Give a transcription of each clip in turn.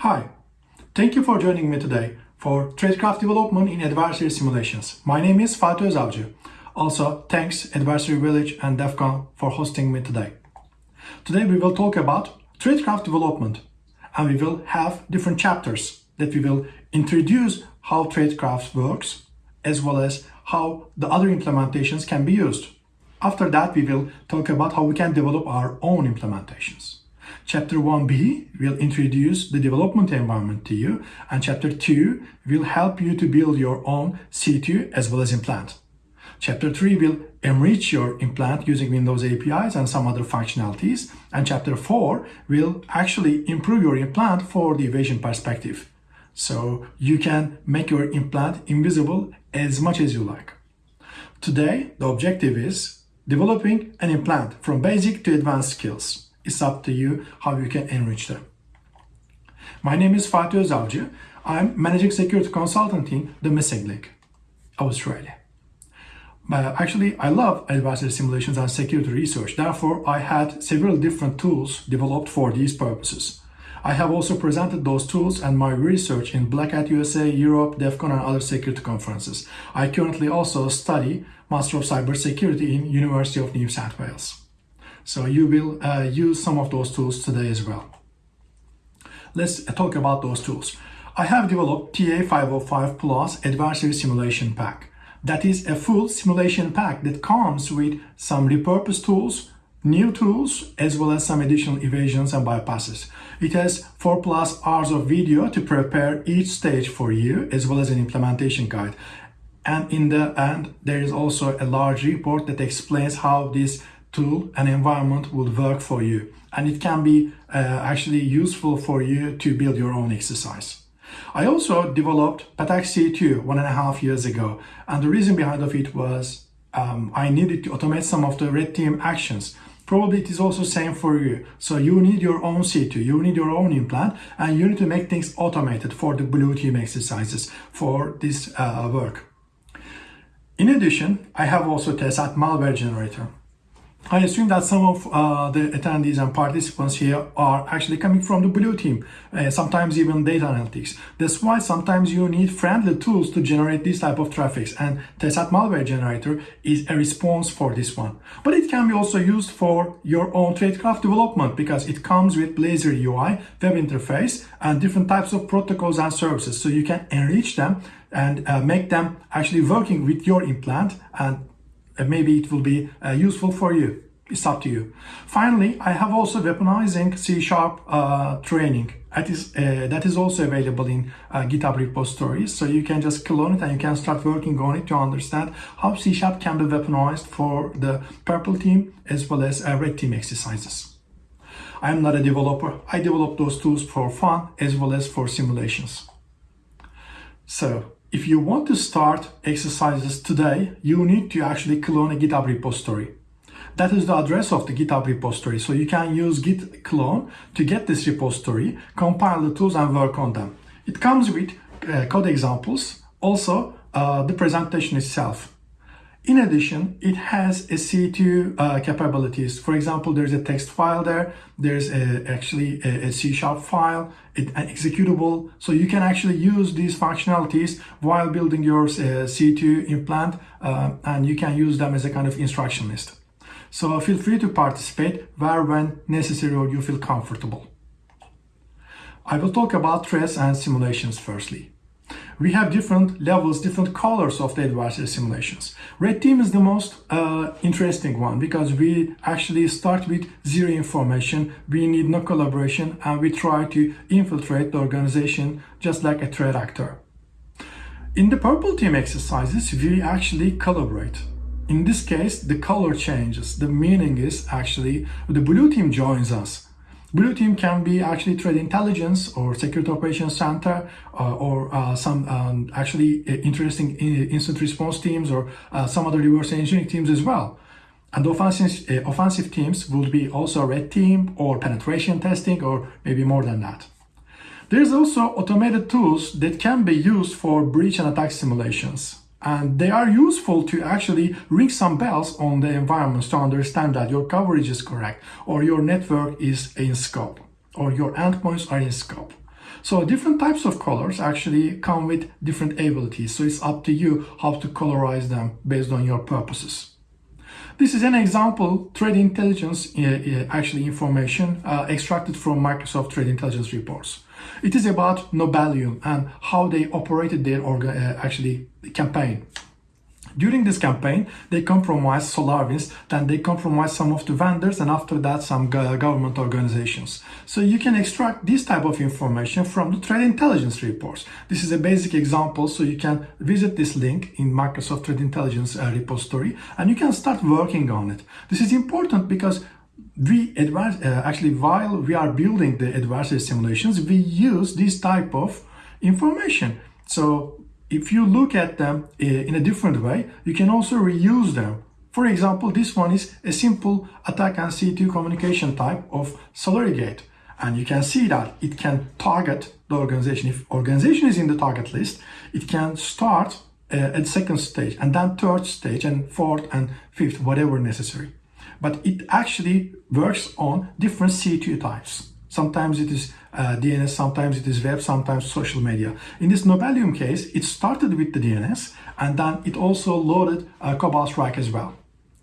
Hi, thank you for joining me today for Tradecraft development in adversary simulations. My name is Fatih Özavcı. Also, thanks Adversary Village and DEFCON for hosting me today. Today we will talk about Tradecraft development and we will have different chapters that we will introduce how Tradecraft works as well as how the other implementations can be used. After that, we will talk about how we can develop our own implementations. Chapter 1b will introduce the development environment to you and chapter 2 will help you to build your own C2 as well as implant. Chapter 3 will enrich your implant using Windows APIs and some other functionalities. And chapter 4 will actually improve your implant for the evasion perspective. So you can make your implant invisible as much as you like. Today, the objective is developing an implant from basic to advanced skills. It's up to you how you can enrich them. My name is Fatih Özavcı. I'm Managing Security Consultant in the Missing Link, Australia. Uh, actually, I love adversary simulations and security research. Therefore, I had several different tools developed for these purposes. I have also presented those tools and my research in Black Hat USA, Europe, DEF CON and other security conferences. I currently also study Master of Cybersecurity in University of New South Wales. So you will uh, use some of those tools today as well. Let's talk about those tools. I have developed TA505 Plus Adversary Simulation Pack. That is a full simulation pack that comes with some repurposed tools, new tools, as well as some additional evasions and bypasses. It has 4 plus hours of video to prepare each stage for you, as well as an implementation guide. And in the end, there is also a large report that explains how this tool and environment would work for you. And it can be uh, actually useful for you to build your own exercise. I also developed Patak C2 one and a half years ago. And the reason behind of it was um, I needed to automate some of the red team actions. Probably it is also same for you. So you need your own C2, you need your own implant, and you need to make things automated for the blue team exercises for this uh, work. In addition, I have also tested malware generator. I assume that some of uh, the attendees and participants here are actually coming from the blue team, uh, sometimes even data analytics. That's why sometimes you need friendly tools to generate this type of traffics and Tesat Malware Generator is a response for this one. But it can be also used for your own tradecraft development because it comes with Blazor UI, web interface, and different types of protocols and services. So you can enrich them and uh, make them actually working with your implant and maybe it will be uh, useful for you. It's up to you. Finally, I have also weaponizing C Sharp uh, training. That is, uh, that is also available in uh, GitHub repositories. So you can just clone it and you can start working on it to understand how C Sharp can be weaponized for the purple team as well as uh, red team exercises. I am not a developer. I develop those tools for fun as well as for simulations. So if you want to start exercises today, you need to actually clone a GitHub repository. That is the address of the GitHub repository. So you can use git clone to get this repository, compile the tools and work on them. It comes with uh, code examples, also uh, the presentation itself. In addition, it has a C2 uh, capabilities. For example, there's a text file there. There's a, actually a, a C sharp file, it, an executable. So you can actually use these functionalities while building your uh, C2 implant uh, and you can use them as a kind of instruction list. So feel free to participate where when necessary or you feel comfortable. I will talk about threats and simulations firstly we have different levels, different colors of the adversary simulations. Red team is the most uh, interesting one because we actually start with zero information, we need no collaboration, and we try to infiltrate the organization just like a threat actor. In the purple team exercises, we actually collaborate. In this case, the color changes. The meaning is actually the blue team joins us Blue team can be actually threat intelligence or security operations center uh, or uh, some um, actually uh, interesting uh, incident response teams or uh, some other reverse engineering teams as well. And offensive, uh, offensive teams would be also red team or penetration testing or maybe more than that. There's also automated tools that can be used for breach and attack simulations and they are useful to actually ring some bells on the environments to understand that your coverage is correct or your network is in scope or your endpoints are in scope. So different types of colors actually come with different abilities. So it's up to you how to colorize them based on your purposes. This is an example trade intelligence uh, uh, actually information uh, extracted from Microsoft Trade Intelligence reports. It is about Nobelium and how they operated their uh, actually campaign. During this campaign, they compromised SolarWinds, then they compromised some of the vendors, and after that, some government organizations. So you can extract this type of information from the trade intelligence reports. This is a basic example, so you can visit this link in Microsoft Trade Intelligence uh, repository, and you can start working on it. This is important because we advance, uh, actually while we are building the adversary simulations, we use this type of information. So if you look at them eh, in a different way, you can also reuse them. For example, this one is a simple attack and C2 communication type of SolariGate. And you can see that it can target the organization. If organization is in the target list, it can start uh, at second stage and then third stage and fourth and fifth, whatever necessary. But it actually works on different C2 types. Sometimes it is uh, DNS, sometimes it is web, sometimes social media. In this Nobelium case, it started with the DNS and then it also loaded uh, Cobalt Strike as well.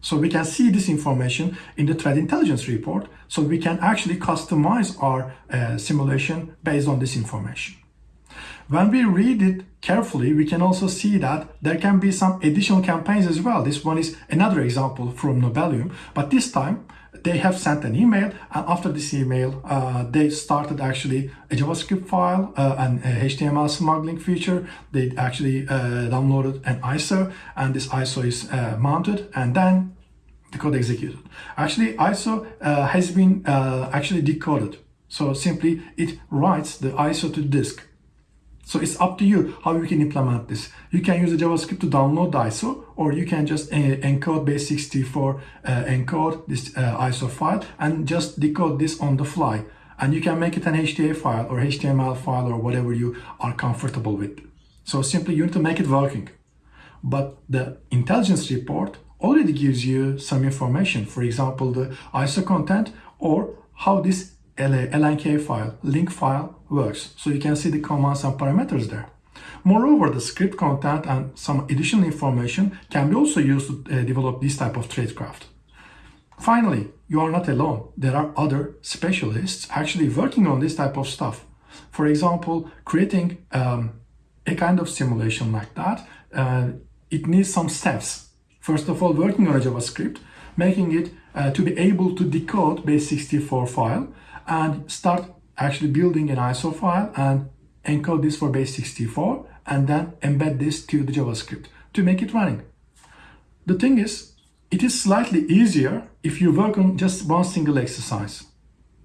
So we can see this information in the threat intelligence report. So we can actually customize our uh, simulation based on this information. When we read it carefully, we can also see that there can be some additional campaigns as well. This one is another example from Nobelium, but this time they have sent an email and after this email uh, they started actually a javascript file uh, and html smuggling feature. They actually uh, downloaded an iso and this iso is uh, mounted and then the code executed. Actually iso uh, has been uh, actually decoded. So simply it writes the iso to disk so it's up to you how you can implement this. You can use the JavaScript to download the ISO, or you can just uh, encode base64 uh, encode this uh, ISO file and just decode this on the fly. And you can make it an HTA file or HTML file or whatever you are comfortable with. So simply you need to make it working. But the intelligence report already gives you some information. For example, the ISO content or how this LNK file, link file works. So you can see the commands and parameters there. Moreover, the script content and some additional information can be also used to uh, develop this type of tradecraft. Finally, you are not alone. There are other specialists actually working on this type of stuff. For example, creating um, a kind of simulation like that, uh, it needs some steps. First of all, working on a JavaScript, making it uh, to be able to decode base64 file and start actually building an ISO file and encode this for base64 and then embed this to the JavaScript to make it running. The thing is, it is slightly easier if you work on just one single exercise.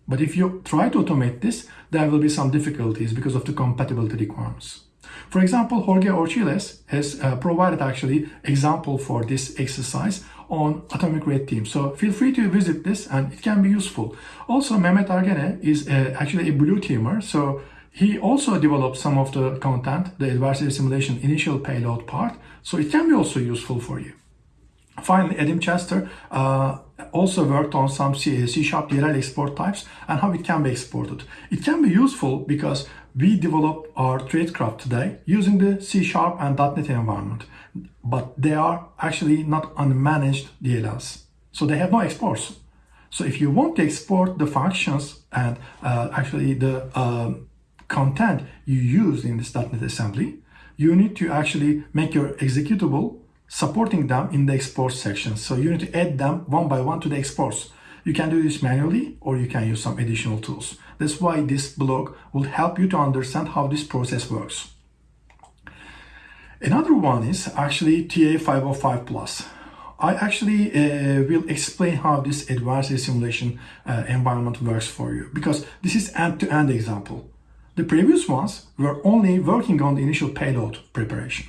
But if you try to automate this, there will be some difficulties because of the compatibility requirements. For example, Jorge Orchiles has uh, provided actually example for this exercise on Atomic Red Team. So feel free to visit this and it can be useful. Also, Mehmet Argene is uh, actually a blue teamer. So he also developed some of the content, the adversary simulation initial payload part. So it can be also useful for you. Finally, Adam Chester uh, also worked on some C, C Sharp DLL export types and how it can be exported. It can be useful because we develop our tradecraft today using the C Sharp and .NET environment, but they are actually not unmanaged DLLs. So they have no exports. So if you want to export the functions and uh, actually the uh, content you use in this .NET assembly, you need to actually make your executable supporting them in the export section. So you need to add them one by one to the exports. You can do this manually or you can use some additional tools. That's why this blog will help you to understand how this process works. Another one is actually TA505 Plus. I actually uh, will explain how this advanced simulation uh, environment works for you because this is end-to-end -end example. The previous ones were only working on the initial payload preparation.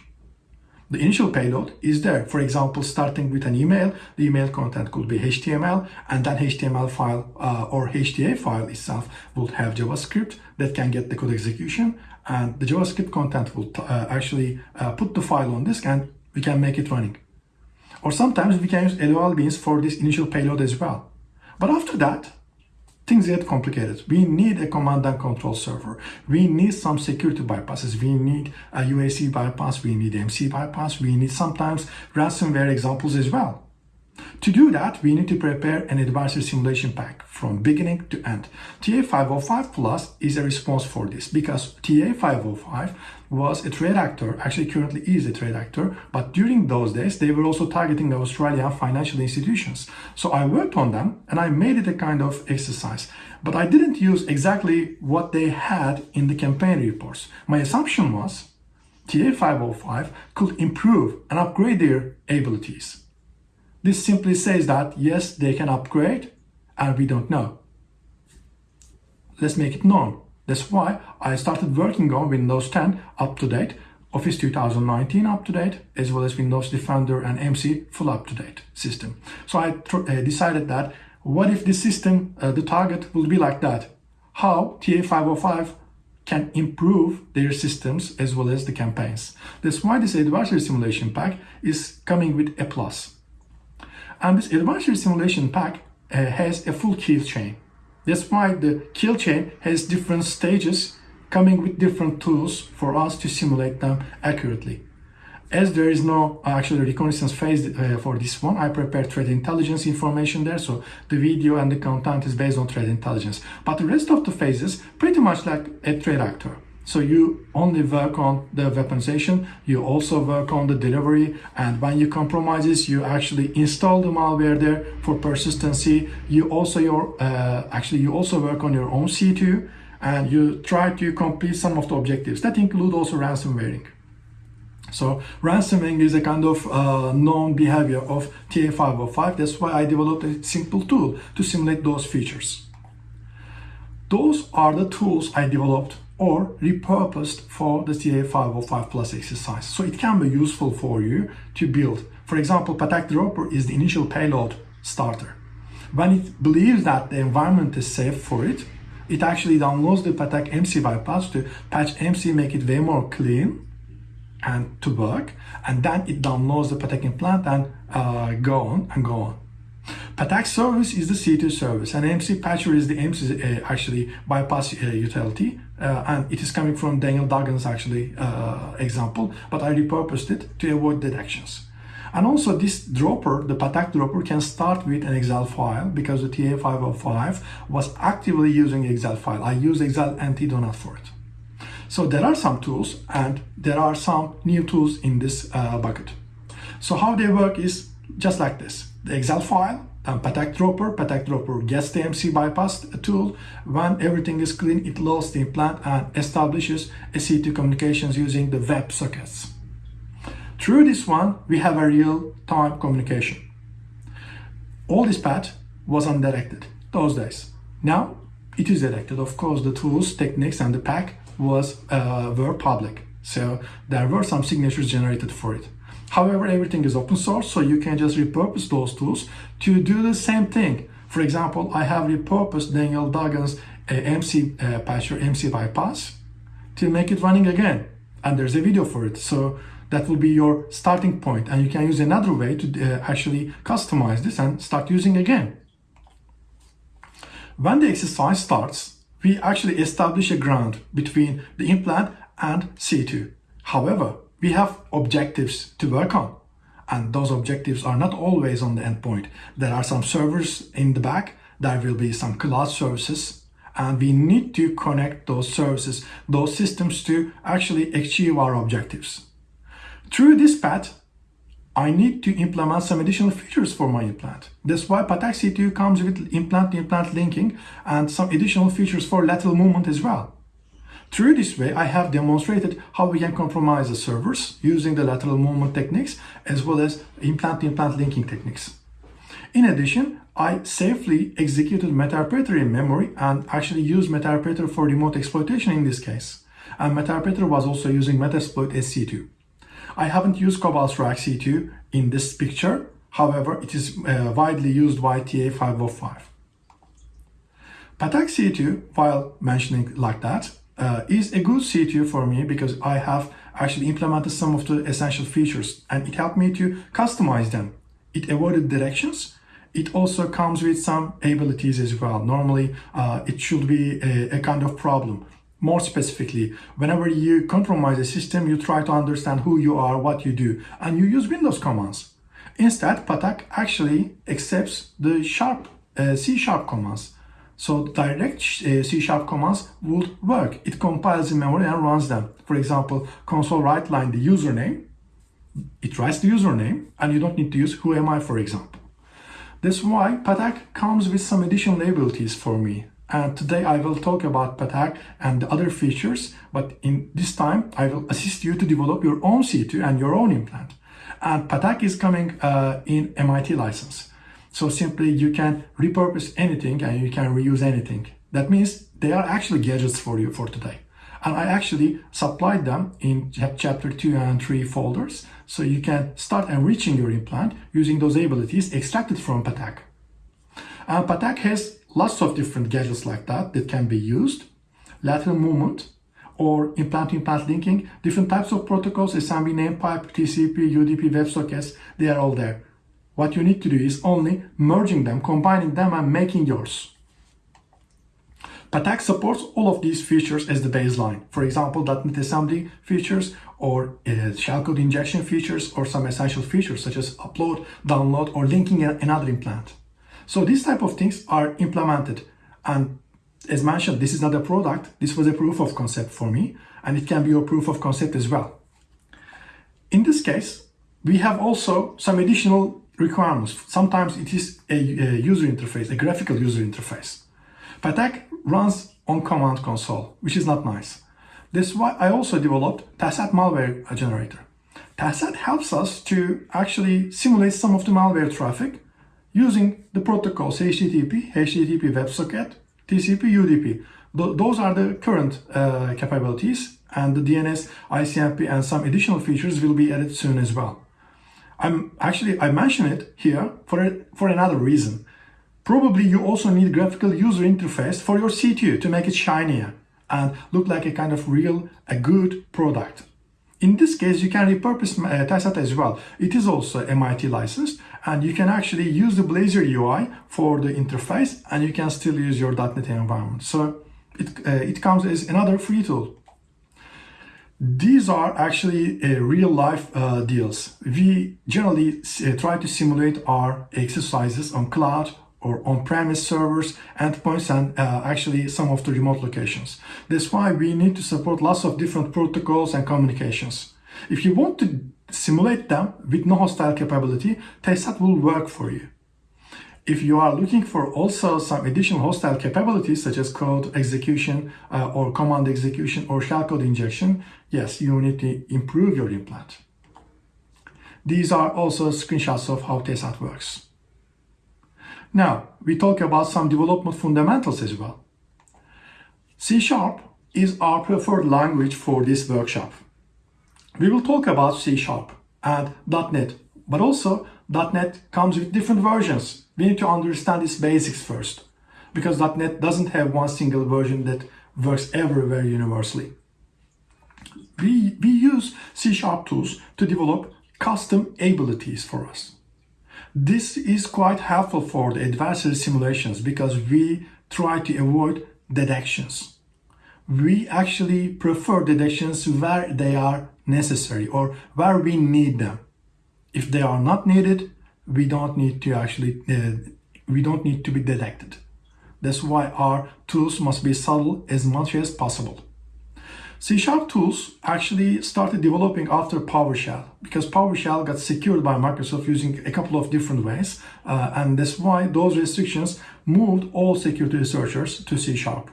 The initial payload is there. For example, starting with an email, the email content could be HTML and that HTML file uh, or HTA file itself would have JavaScript that can get the code execution and the JavaScript content will uh, actually uh, put the file on disk and we can make it running. Or sometimes we can use LOL beans for this initial payload as well. But after that, things get complicated. We need a command and control server. We need some security bypasses. We need a UAC bypass. We need MC bypass. We need sometimes ransomware examples as well. To do that, we need to prepare an adversary simulation pack from beginning to end. TA505 Plus is a response for this because TA505 was a trade actor, actually currently is a trade actor, but during those days, they were also targeting Australian financial institutions. So I worked on them and I made it a kind of exercise, but I didn't use exactly what they had in the campaign reports. My assumption was TA505 could improve and upgrade their abilities. This simply says that yes, they can upgrade and we don't know. Let's make it known. That's why I started working on Windows 10 up to date, Office 2019 up to date, as well as Windows Defender and MC full up to date system. So I uh, decided that what if the system, uh, the target will be like that? How TA505 can improve their systems as well as the campaigns. That's why this adversary simulation pack is coming with a plus. And this adversary simulation pack uh, has a full kill chain. That's why the kill chain has different stages coming with different tools for us to simulate them accurately. As there is no uh, actually reconnaissance phase uh, for this one, I prepared threat intelligence information there. So the video and the content is based on threat intelligence. But the rest of the phases, pretty much like a threat actor. So you only work on the weaponization, you also work on the delivery, and when you compromises, you actually install the malware there for persistency. You also your uh, actually you also work on your own C2, and you try to complete some of the objectives that include also ransomwaring. So ransomware is a kind of uh, known behavior of TA505. That's why I developed a simple tool to simulate those features. Those are the tools I developed or repurposed for the TA505 plus exercise. So it can be useful for you to build. For example, Patak Dropper is the initial payload starter. When it believes that the environment is safe for it, it actually downloads the Patak MC bypass to patch MC, make it way more clean and to work. And then it downloads the Patak implant and uh, go on and go on. Patak service is the C2 service and MC Patcher is the MC uh, actually bypass uh, utility uh, and it is coming from Daniel Duggan's actually uh, example but I repurposed it to avoid detections. And also this dropper, the Patak dropper can start with an Excel file because the TA505 was actively using Excel file. I use Excel anti-donut for it. So there are some tools and there are some new tools in this uh, bucket. So how they work is just like this. The Excel file, um, Patak Dropper. Patak Dropper gets the MC bypass tool. When everything is clean, it loads the implant and establishes a C2 communications using the web sockets. Through this one, we have a real-time communication. All this path was undirected those days. Now, it is directed. Of course, the tools, techniques, and the pack was uh, were public. So there were some signatures generated for it. However, everything is open source, so you can just repurpose those tools to do the same thing. For example, I have repurposed Daniel Duggan's uh, MC uh, patcher, MC bypass to make it running again. And there's a video for it. So that will be your starting point and you can use another way to uh, actually customize this and start using again. When the exercise starts, we actually establish a ground between the implant and C2. However, we have objectives to work on and those objectives are not always on the endpoint. There are some servers in the back, there will be some cloud services and we need to connect those services, those systems to actually achieve our objectives. Through this path, I need to implement some additional features for my implant. That's why Patak C2 comes with implant-to-implant linking and some additional features for lateral movement as well. Through this way, I have demonstrated how we can compromise the servers using the lateral movement techniques as well as implant-to-implant linking techniques. In addition, I safely executed MetaRepeater in memory and actually used MetaRepeater for remote exploitation in this case. And MetaRepeater was also using Metasploit SC2. I haven't used Cobalt Strike C2 in this picture, however, it is uh, widely used by TA505. Patak C2, while mentioning like that, uh, is a good C2 for me because I have actually implemented some of the essential features and it helped me to customize them. It avoided directions, it also comes with some abilities as well. Normally, uh, it should be a, a kind of problem. More specifically, whenever you compromise a system, you try to understand who you are, what you do, and you use Windows commands. Instead, Patak actually accepts the sharp uh, C sharp commands. So direct uh, C sharp commands would work. It compiles in memory and runs them. For example, console write line the username. It writes the username and you don't need to use who am I, for example. That's why Patak comes with some additional abilities for me. And today I will talk about Patak and the other features, but in this time I will assist you to develop your own C2 and your own implant. And Patak is coming uh, in MIT license. So simply you can repurpose anything and you can reuse anything. That means they are actually gadgets for you for today. And I actually supplied them in chapter 2 and 3 folders. So you can start enriching your implant using those abilities extracted from Patak. And Patak has lots of different gadgets like that that can be used. Lateral movement or implant-implant linking, different types of protocols, SMB name pipe, TCP, UDP, WebSockets, they are all there. What you need to do is only merging them, combining them and making yours. Patak supports all of these features as the baseline. For example, .NET assembly features or uh, shellcode injection features or some essential features such as upload, download or linking another implant. So these type of things are implemented and as mentioned, this is not a product. This was a proof of concept for me and it can be your proof of concept as well. In this case, we have also some additional requirements. Sometimes it is a, a user interface, a graphical user interface. Patak runs on command console, which is not nice. That's why I also developed TASAT malware generator. TASAT helps us to actually simulate some of the malware traffic using the protocols HTTP, HTTP WebSocket, TCP, UDP. Th those are the current uh, capabilities and the DNS, ICMP and some additional features will be added soon as well. I'm actually, I mention it here for, a, for another reason. Probably you also need graphical user interface for your C2 to make it shinier and look like a kind of real, a good product. In this case, you can repurpose uh, TASAT as well. It is also MIT licensed and you can actually use the Blazor UI for the interface and you can still use your .NET environment. So it, uh, it comes as another free tool. These are actually uh, real life uh, deals. We generally uh, try to simulate our exercises on cloud or on-premise servers, endpoints, and uh, actually some of the remote locations. That's why we need to support lots of different protocols and communications. If you want to simulate them with no hostile capability, TASAT will work for you. If you are looking for also some additional hostile capabilities such as code execution uh, or command execution or shellcode injection, yes, you need to improve your implant. These are also screenshots of how TASAT works. Now, we talk about some development fundamentals as well. C Sharp is our preferred language for this workshop. We will talk about C Sharp and .NET, but also .NET comes with different versions. We need to understand its basics first, because .NET doesn't have one single version that works everywhere universally. We, we use C-sharp tools to develop custom abilities for us. This is quite helpful for the adversary simulations because we try to avoid dead actions. We actually prefer dead actions where they are necessary or where we need them. If they are not needed, we don't need to actually, uh, we don't need to be detected. That's why our tools must be subtle as much as possible. C-sharp tools actually started developing after PowerShell because PowerShell got secured by Microsoft using a couple of different ways uh, and that's why those restrictions moved all security researchers to C-sharp.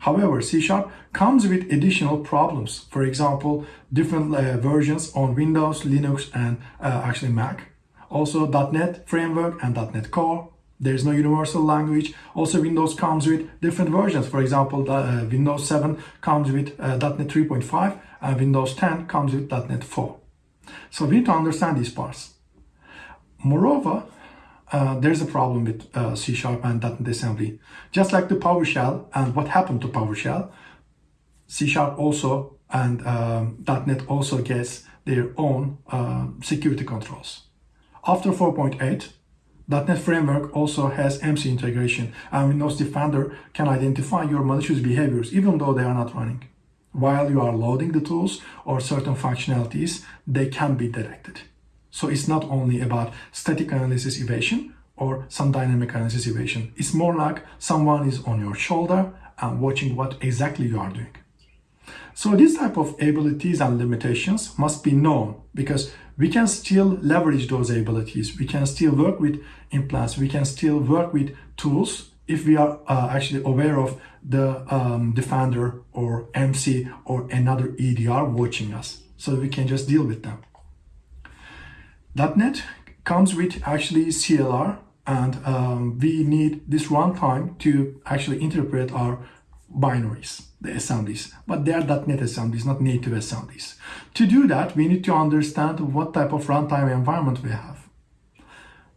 However, C-Sharp comes with additional problems. For example, different uh, versions on Windows, Linux, and uh, actually Mac. Also .NET Framework and .NET Core. There is no universal language. Also, Windows comes with different versions. For example, uh, Windows 7 comes with uh, .NET 3.5 and Windows 10 comes with .NET 4. So we need to understand these parts. Moreover, uh, there's a problem with uh, C Sharp and .NET Assembly. Just like the PowerShell and what happened to PowerShell, C Sharp also and um, .NET also gets their own uh, security controls. After 4.8, .NET Framework also has MC integration and Windows Defender can identify your malicious behaviors even though they are not running. While you are loading the tools or certain functionalities, they can be detected. So it's not only about static analysis evasion or some dynamic analysis evasion. It's more like someone is on your shoulder and watching what exactly you are doing. So this type of abilities and limitations must be known because we can still leverage those abilities. We can still work with implants. We can still work with tools if we are uh, actually aware of the um, Defender or MC or another EDR watching us. So we can just deal with them. .NET comes with actually CLR and um, we need this runtime to actually interpret our binaries, the assemblies, but they are .NET assemblies, not native assemblies. To do that, we need to understand what type of runtime environment we have.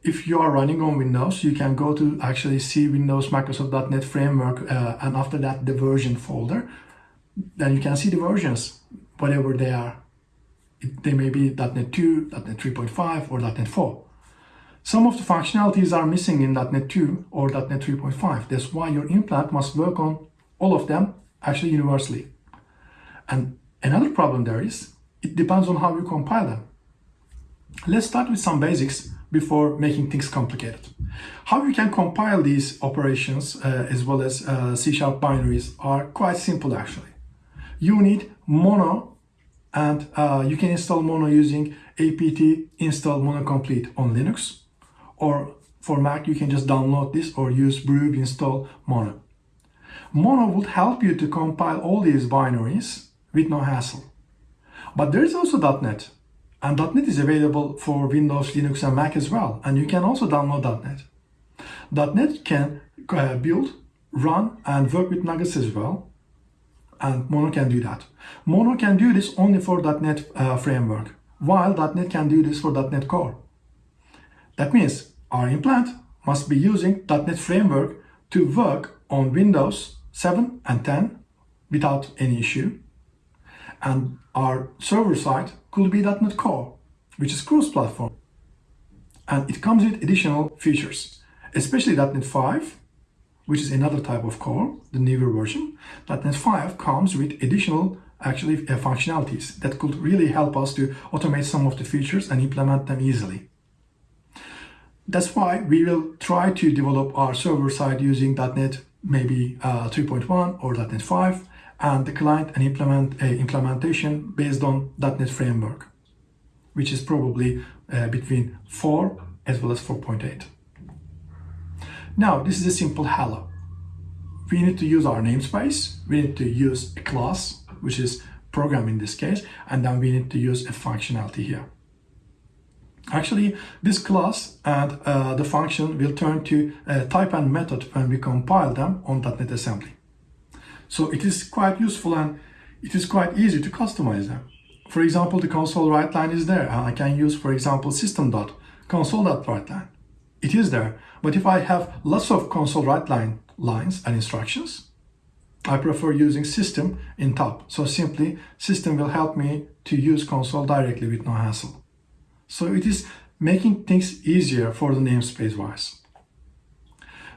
If you are running on Windows, you can go to actually see Windows Microsoft.NET Framework uh, and after that the version folder. Then you can see the versions, whatever they are. They may be .NET 2, .NET 3.5 or .NET 4. Some of the functionalities are missing in .NET 2 or .NET 3.5. That's why your implant must work on all of them actually universally. And another problem there is, it depends on how you compile them. Let's start with some basics before making things complicated. How you can compile these operations uh, as well as uh, C-sharp binaries are quite simple actually. You need mono and uh, you can install mono using apt install mono complete on Linux or for Mac you can just download this or use brew install mono. Mono would help you to compile all these binaries with no hassle. But there is also .NET, and .NET is available for Windows, Linux, and Mac as well, and you can also download .NET. .NET can uh, build, run, and work with Nuggets as well, and Mono can do that. Mono can do this only for .NET uh, framework, while .NET can do this for .NET Core. That means our implant must be using .NET Framework to work on Windows 7 and 10 without any issue. And our server side could be .NET Core, which is cross-platform. And it comes with additional features, especially .NET 5, which is another type of core, the newer version. .NET 5 comes with additional actually uh, functionalities that could really help us to automate some of the features and implement them easily. That's why we will try to develop our server side using .NET maybe uh, 3.1 or .NET 5 and the client and implement uh, implementation based on .NET framework, which is probably uh, between 4 as well as 4.8. Now, this is a simple hello. We need to use our namespace. We need to use a class, which is program in this case, and then we need to use a functionality here. Actually, this class and uh, the function will turn to a type and method when we compile them on .NET Assembly. So it is quite useful and it is quite easy to customize them. For example, the console write line is there and I can use, for example, system.console.writeLine. It is there, but if I have lots of console write line lines and instructions, I prefer using system in top. So simply system will help me to use console directly with no hassle. So it is making things easier for the namespace wise.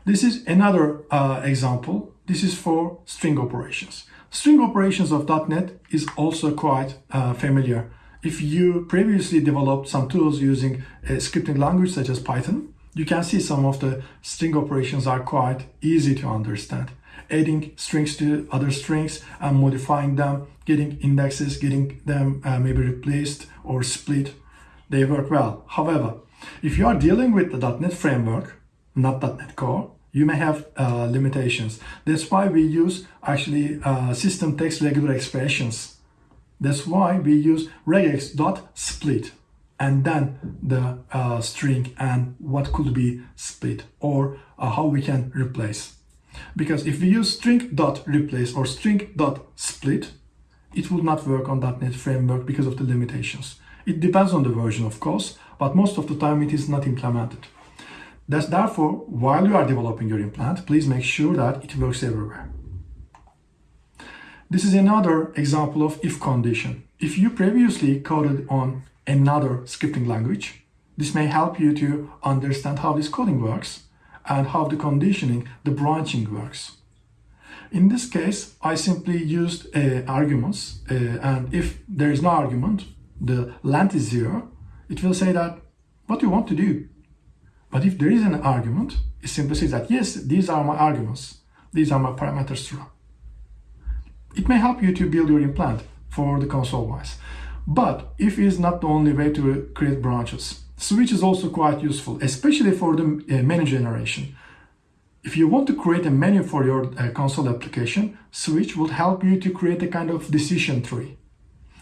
This is another uh, example. This is for string operations. String operations of .NET is also quite uh, familiar. If you previously developed some tools using a scripting language such as Python, you can see some of the string operations are quite easy to understand. Adding strings to other strings and modifying them, getting indexes, getting them uh, maybe replaced or split they work well. However, if you are dealing with the .NET framework, not .NET Core, you may have uh, limitations. That's why we use actually uh, system text regular expressions. That's why we use regex.split and then the uh, string and what could be split or uh, how we can replace. Because if we use string.replace or string.split, it will not work on .NET framework because of the limitations. It depends on the version, of course, but most of the time it is not implemented. That's therefore, while you are developing your implant, please make sure that it works everywhere. This is another example of if condition. If you previously coded on another scripting language, This may help you to understand how this coding works and how the conditioning, the branching works. In this case, I simply used uh, arguments uh, and if there is no argument, the length is zero, it will say that what you want to do. But if there is an argument, it simply says that yes, these are my arguments, these are my parameters to run. It may help you to build your implant for the console wise. But if is not the only way to create branches, Switch is also quite useful, especially for the uh, menu generation. If you want to create a menu for your uh, console application, Switch will help you to create a kind of decision tree.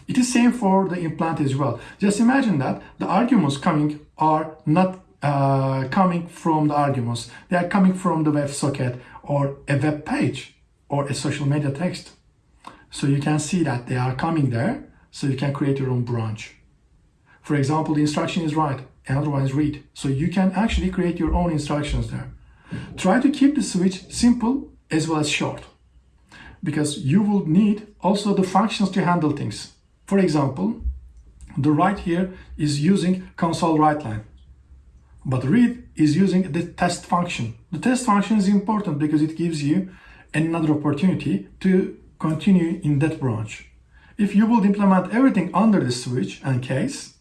It is same for the implant as well. Just imagine that the arguments coming are not uh, coming from the arguments. They are coming from the WebSocket or a web page or a social media text. So you can see that they are coming there, so you can create your own branch. For example, the instruction is write, another one is read. So you can actually create your own instructions there. Try to keep the switch simple as well as short because you will need also the functions to handle things. For example, the write here is using console write line, but read is using the test function. The test function is important because it gives you another opportunity to continue in that branch. If you would implement everything under the switch and case,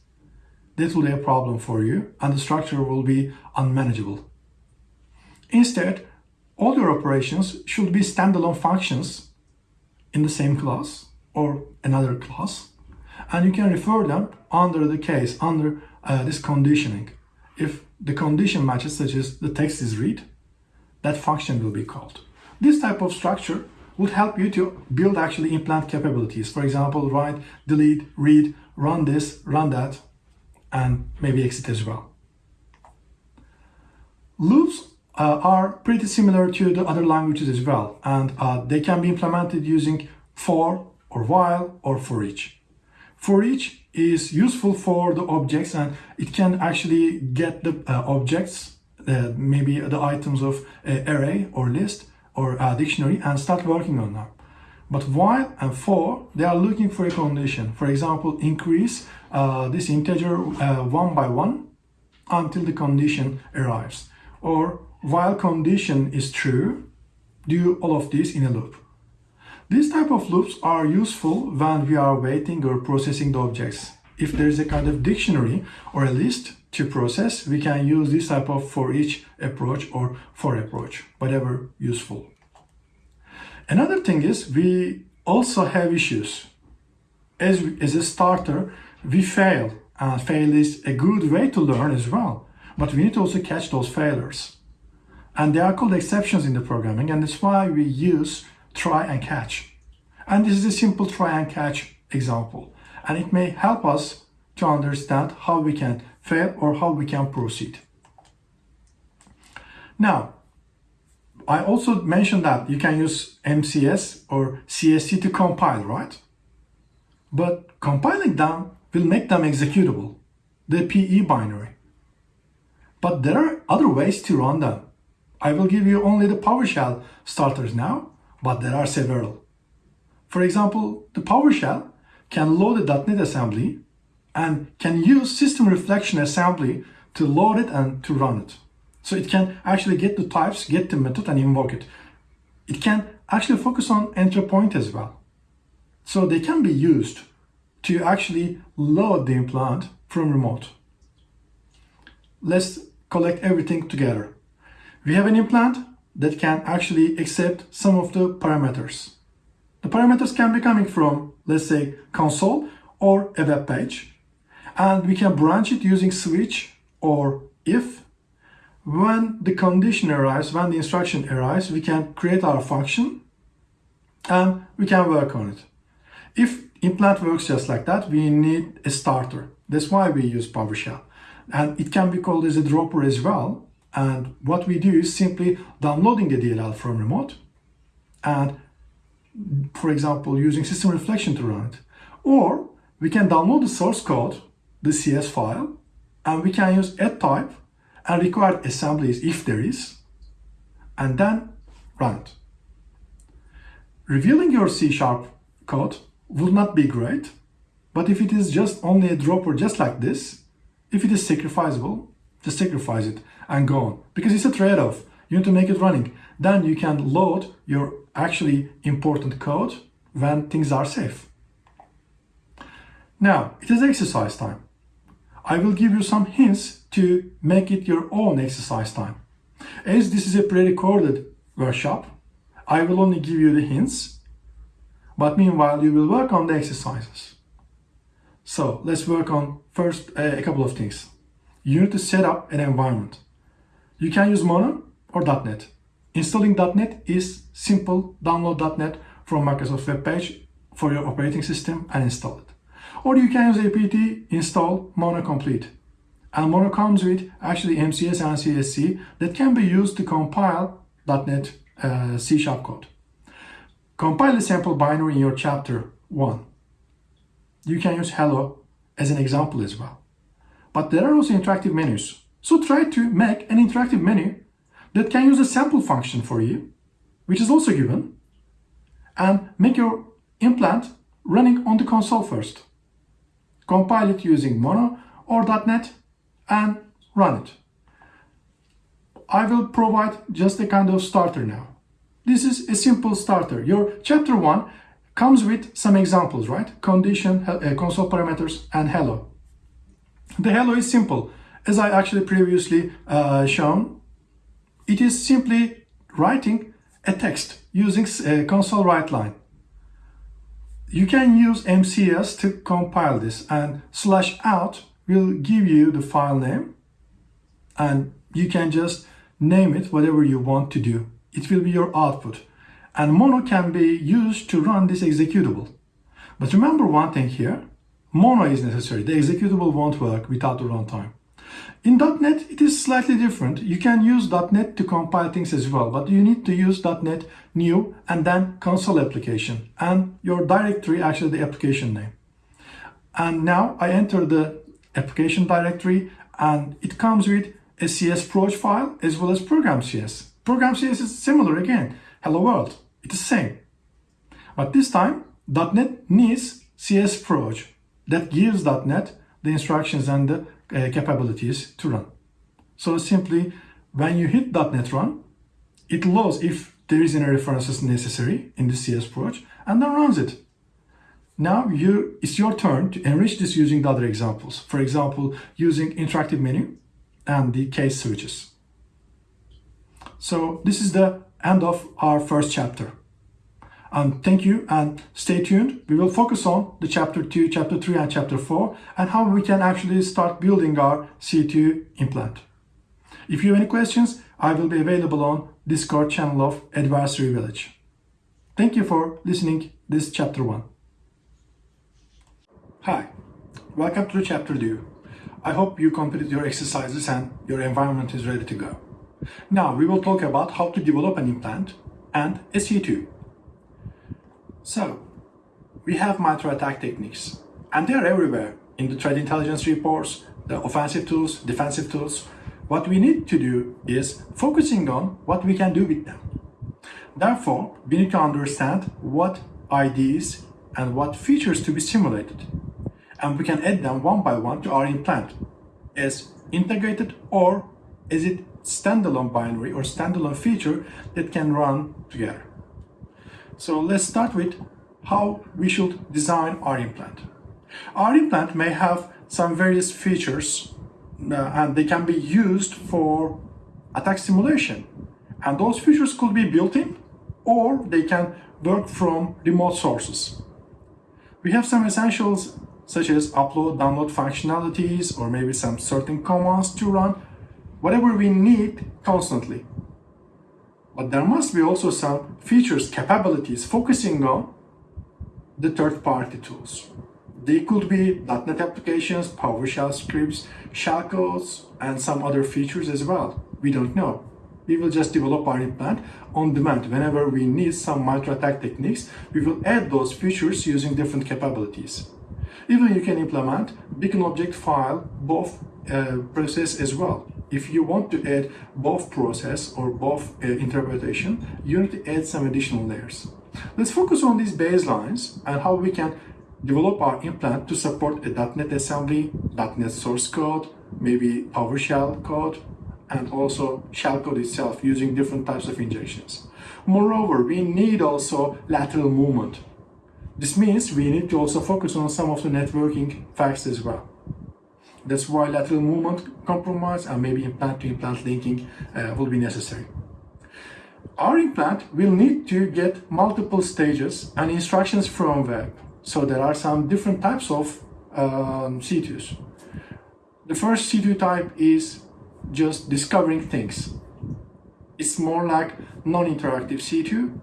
that will be a problem for you and the structure will be unmanageable. Instead, all your operations should be standalone functions in the same class or another class and you can refer them under the case, under uh, this conditioning. If the condition matches such as the text is read, that function will be called. This type of structure would help you to build actually implant capabilities. For example, write, delete, read, run this, run that, and maybe exit as well. Loops uh, are pretty similar to the other languages as well, and uh, they can be implemented using for or while or for each. For each is useful for the objects and it can actually get the uh, objects, uh, maybe the items of array or list or a dictionary and start working on them. But while and for, they are looking for a condition. For example, increase uh, this integer uh, one by one until the condition arrives. Or while condition is true, do all of this in a loop. These type of loops are useful when we are waiting or processing the objects. If there is a kind of dictionary or a list to process, we can use this type of for each approach or for approach, whatever useful. Another thing is we also have issues. As, as a starter, we fail and fail is a good way to learn as well. But we need to also catch those failures. And they are called exceptions in the programming and that's why we use try and catch. And this is a simple try and catch example. And it may help us to understand how we can fail or how we can proceed. Now, I also mentioned that you can use MCS or CSC to compile, right? But compiling them will make them executable, the PE binary. But there are other ways to run them. I will give you only the PowerShell starters now, but there are several. For example, the PowerShell can load a .NET assembly and can use system reflection assembly to load it and to run it. So it can actually get the types, get the method and invoke it. It can actually focus on entry point as well. So they can be used to actually load the implant from remote. Let's collect everything together. We have an implant that can actually accept some of the parameters. The parameters can be coming from, let's say, console or a web page. And we can branch it using switch or if. When the condition arrives, when the instruction arrives, we can create our function and we can work on it. If implant works just like that, we need a starter. That's why we use PowerShell. And it can be called as a dropper as well and what we do is simply downloading the DLL from remote and, for example, using system reflection to run it. Or we can download the source code, the CS file, and we can use add type and required assemblies if there is, and then run it. Revealing your C-sharp code would not be great, but if it is just only a dropper just like this, If it is sacrificable, just sacrifice it and go on because it's a trade-off. You need to make it running. Then you can load your actually important code when things are safe. Now, it is exercise time. I will give you some hints to make it your own exercise time. As this is a pre-recorded workshop, I will only give you the hints, but meanwhile you will work on the exercises. So let's work on first uh, a couple of things. You need to set up an environment. You can use Mono or .NET. Installing .NET is simple. Download .NET from Microsoft web page for your operating system and install it. Or you can use apt install Mono Complete. And Mono comes with actually MCS and CSC that can be used to compile .NET uh, C Sharp code. Compile the sample binary in your chapter 1. You can use hello as an example as well. But there are also interactive menus. So try to make an interactive menu that can use a sample function for you, which is also given, and make your implant running on the console first. Compile it using Mono or .NET and run it. I will provide just a kind of starter now. This is a simple starter. Your chapter 1 comes with some examples, right? Condition, uh, console parameters, and hello. The hello is simple. As I actually previously uh, shown, it is simply writing a text using a uh, console write line. You can use MCS to compile this and slash out will give you the file name and you can just name it whatever you want to do. It will be your output. And mono can be used to run this executable. But remember one thing here, mono is necessary. The executable won't work without the runtime. In .NET, it is slightly different. You can use .NET to compile things as well, but you need to use .NET new and then console application and your directory, actually the application name. And now I enter the application directory and it comes with a CS proj file as well as program CS. Program CS is similar again. Hello world. It is the same. But this time .NET needs CS proj that gives .NET the instructions and the uh, capabilities to run. So simply when you hit .NET run, it loads if there is any references necessary in the CS proj and then runs it. Now you, it's your turn to enrich this using the other examples. For example, using interactive menu and the case switches. So this is the end of our first chapter. And thank you and stay tuned. We will focus on the chapter 2, chapter 3 and chapter 4 and how we can actually start building our C2 implant. If you have any questions, I will be available on Discord channel of Advisory Village. Thank you for listening this chapter 1. Hi, welcome to chapter 2. I hope you completed your exercises and your environment is ready to go. Now we will talk about how to develop an implant and a C2. So, we have micro-attack techniques, and they are everywhere in the threat intelligence reports, the offensive tools, defensive tools. What we need to do is focusing on what we can do with them. Therefore, we need to understand what IDs and what features to be simulated. And we can add them one by one to our implant as integrated or as it standalone binary or standalone feature that can run together. So let's start with how we should design our implant. Our implant may have some various features uh, and they can be used for attack simulation. And those features could be built-in or they can work from remote sources. We have some essentials such as upload, download functionalities, or maybe some certain commands to run, whatever we need constantly. But there must be also some features, capabilities focusing on the third-party tools. They could be .NET applications, PowerShell scripts, shellcodes, and some other features as well. We don't know. We will just develop our implant on demand. Whenever we need some micro-attack techniques, we will add those features using different capabilities. Even you can implement beacon object file both uh, process as well if you want to add both process or both uh, interpretation, you need to add some additional layers. Let's focus on these baselines and how we can develop our implant to support a .NET assembly, .NET source code, maybe PowerShell code, and also shell code itself using different types of injections. Moreover, we need also lateral movement. This means we need to also focus on some of the networking facts as well. That's why lateral movement compromise and maybe implant-to-implant -implant linking uh, will be necessary. Our implant will need to get multiple stages and instructions from web. So there are some different types of um, C2s. The first C2 type is just discovering things. It's more like non-interactive C2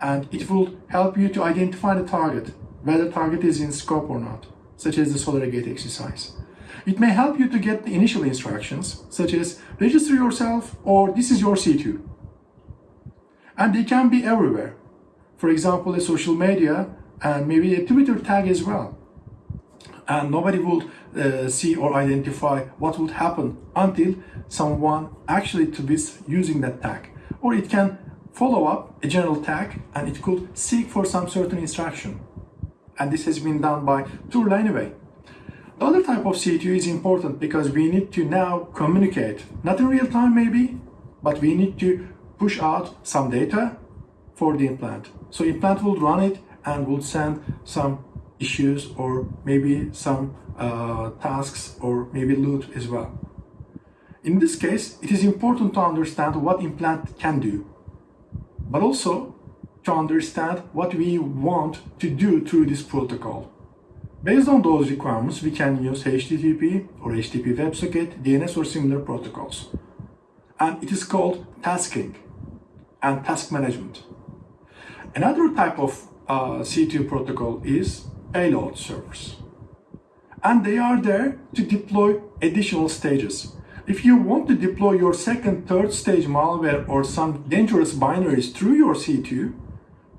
and it will help you to identify the target, whether the target is in scope or not, such as the solar gate exercise. It may help you to get the initial instructions, such as register yourself or this is your C2. And they can be everywhere. For example, a social media and maybe a Twitter tag as well. And nobody would uh, see or identify what would happen until someone actually to be using that tag. Or it can follow up a general tag and it could seek for some certain instruction. And this has been done by Tool anyway. The other type of C2 is important because we need to now communicate, not in real time maybe, but we need to push out some data for the implant. So implant will run it and will send some issues or maybe some uh, tasks or maybe loot as well. In this case, it is important to understand what implant can do, but also to understand what we want to do through this protocol. Based on those requirements, we can use HTTP or HTTP WebSocket, DNS or similar protocols. And it is called tasking and task management. Another type of uh, C2 protocol is payload servers. And they are there to deploy additional stages. If you want to deploy your second, third stage malware or some dangerous binaries through your C2,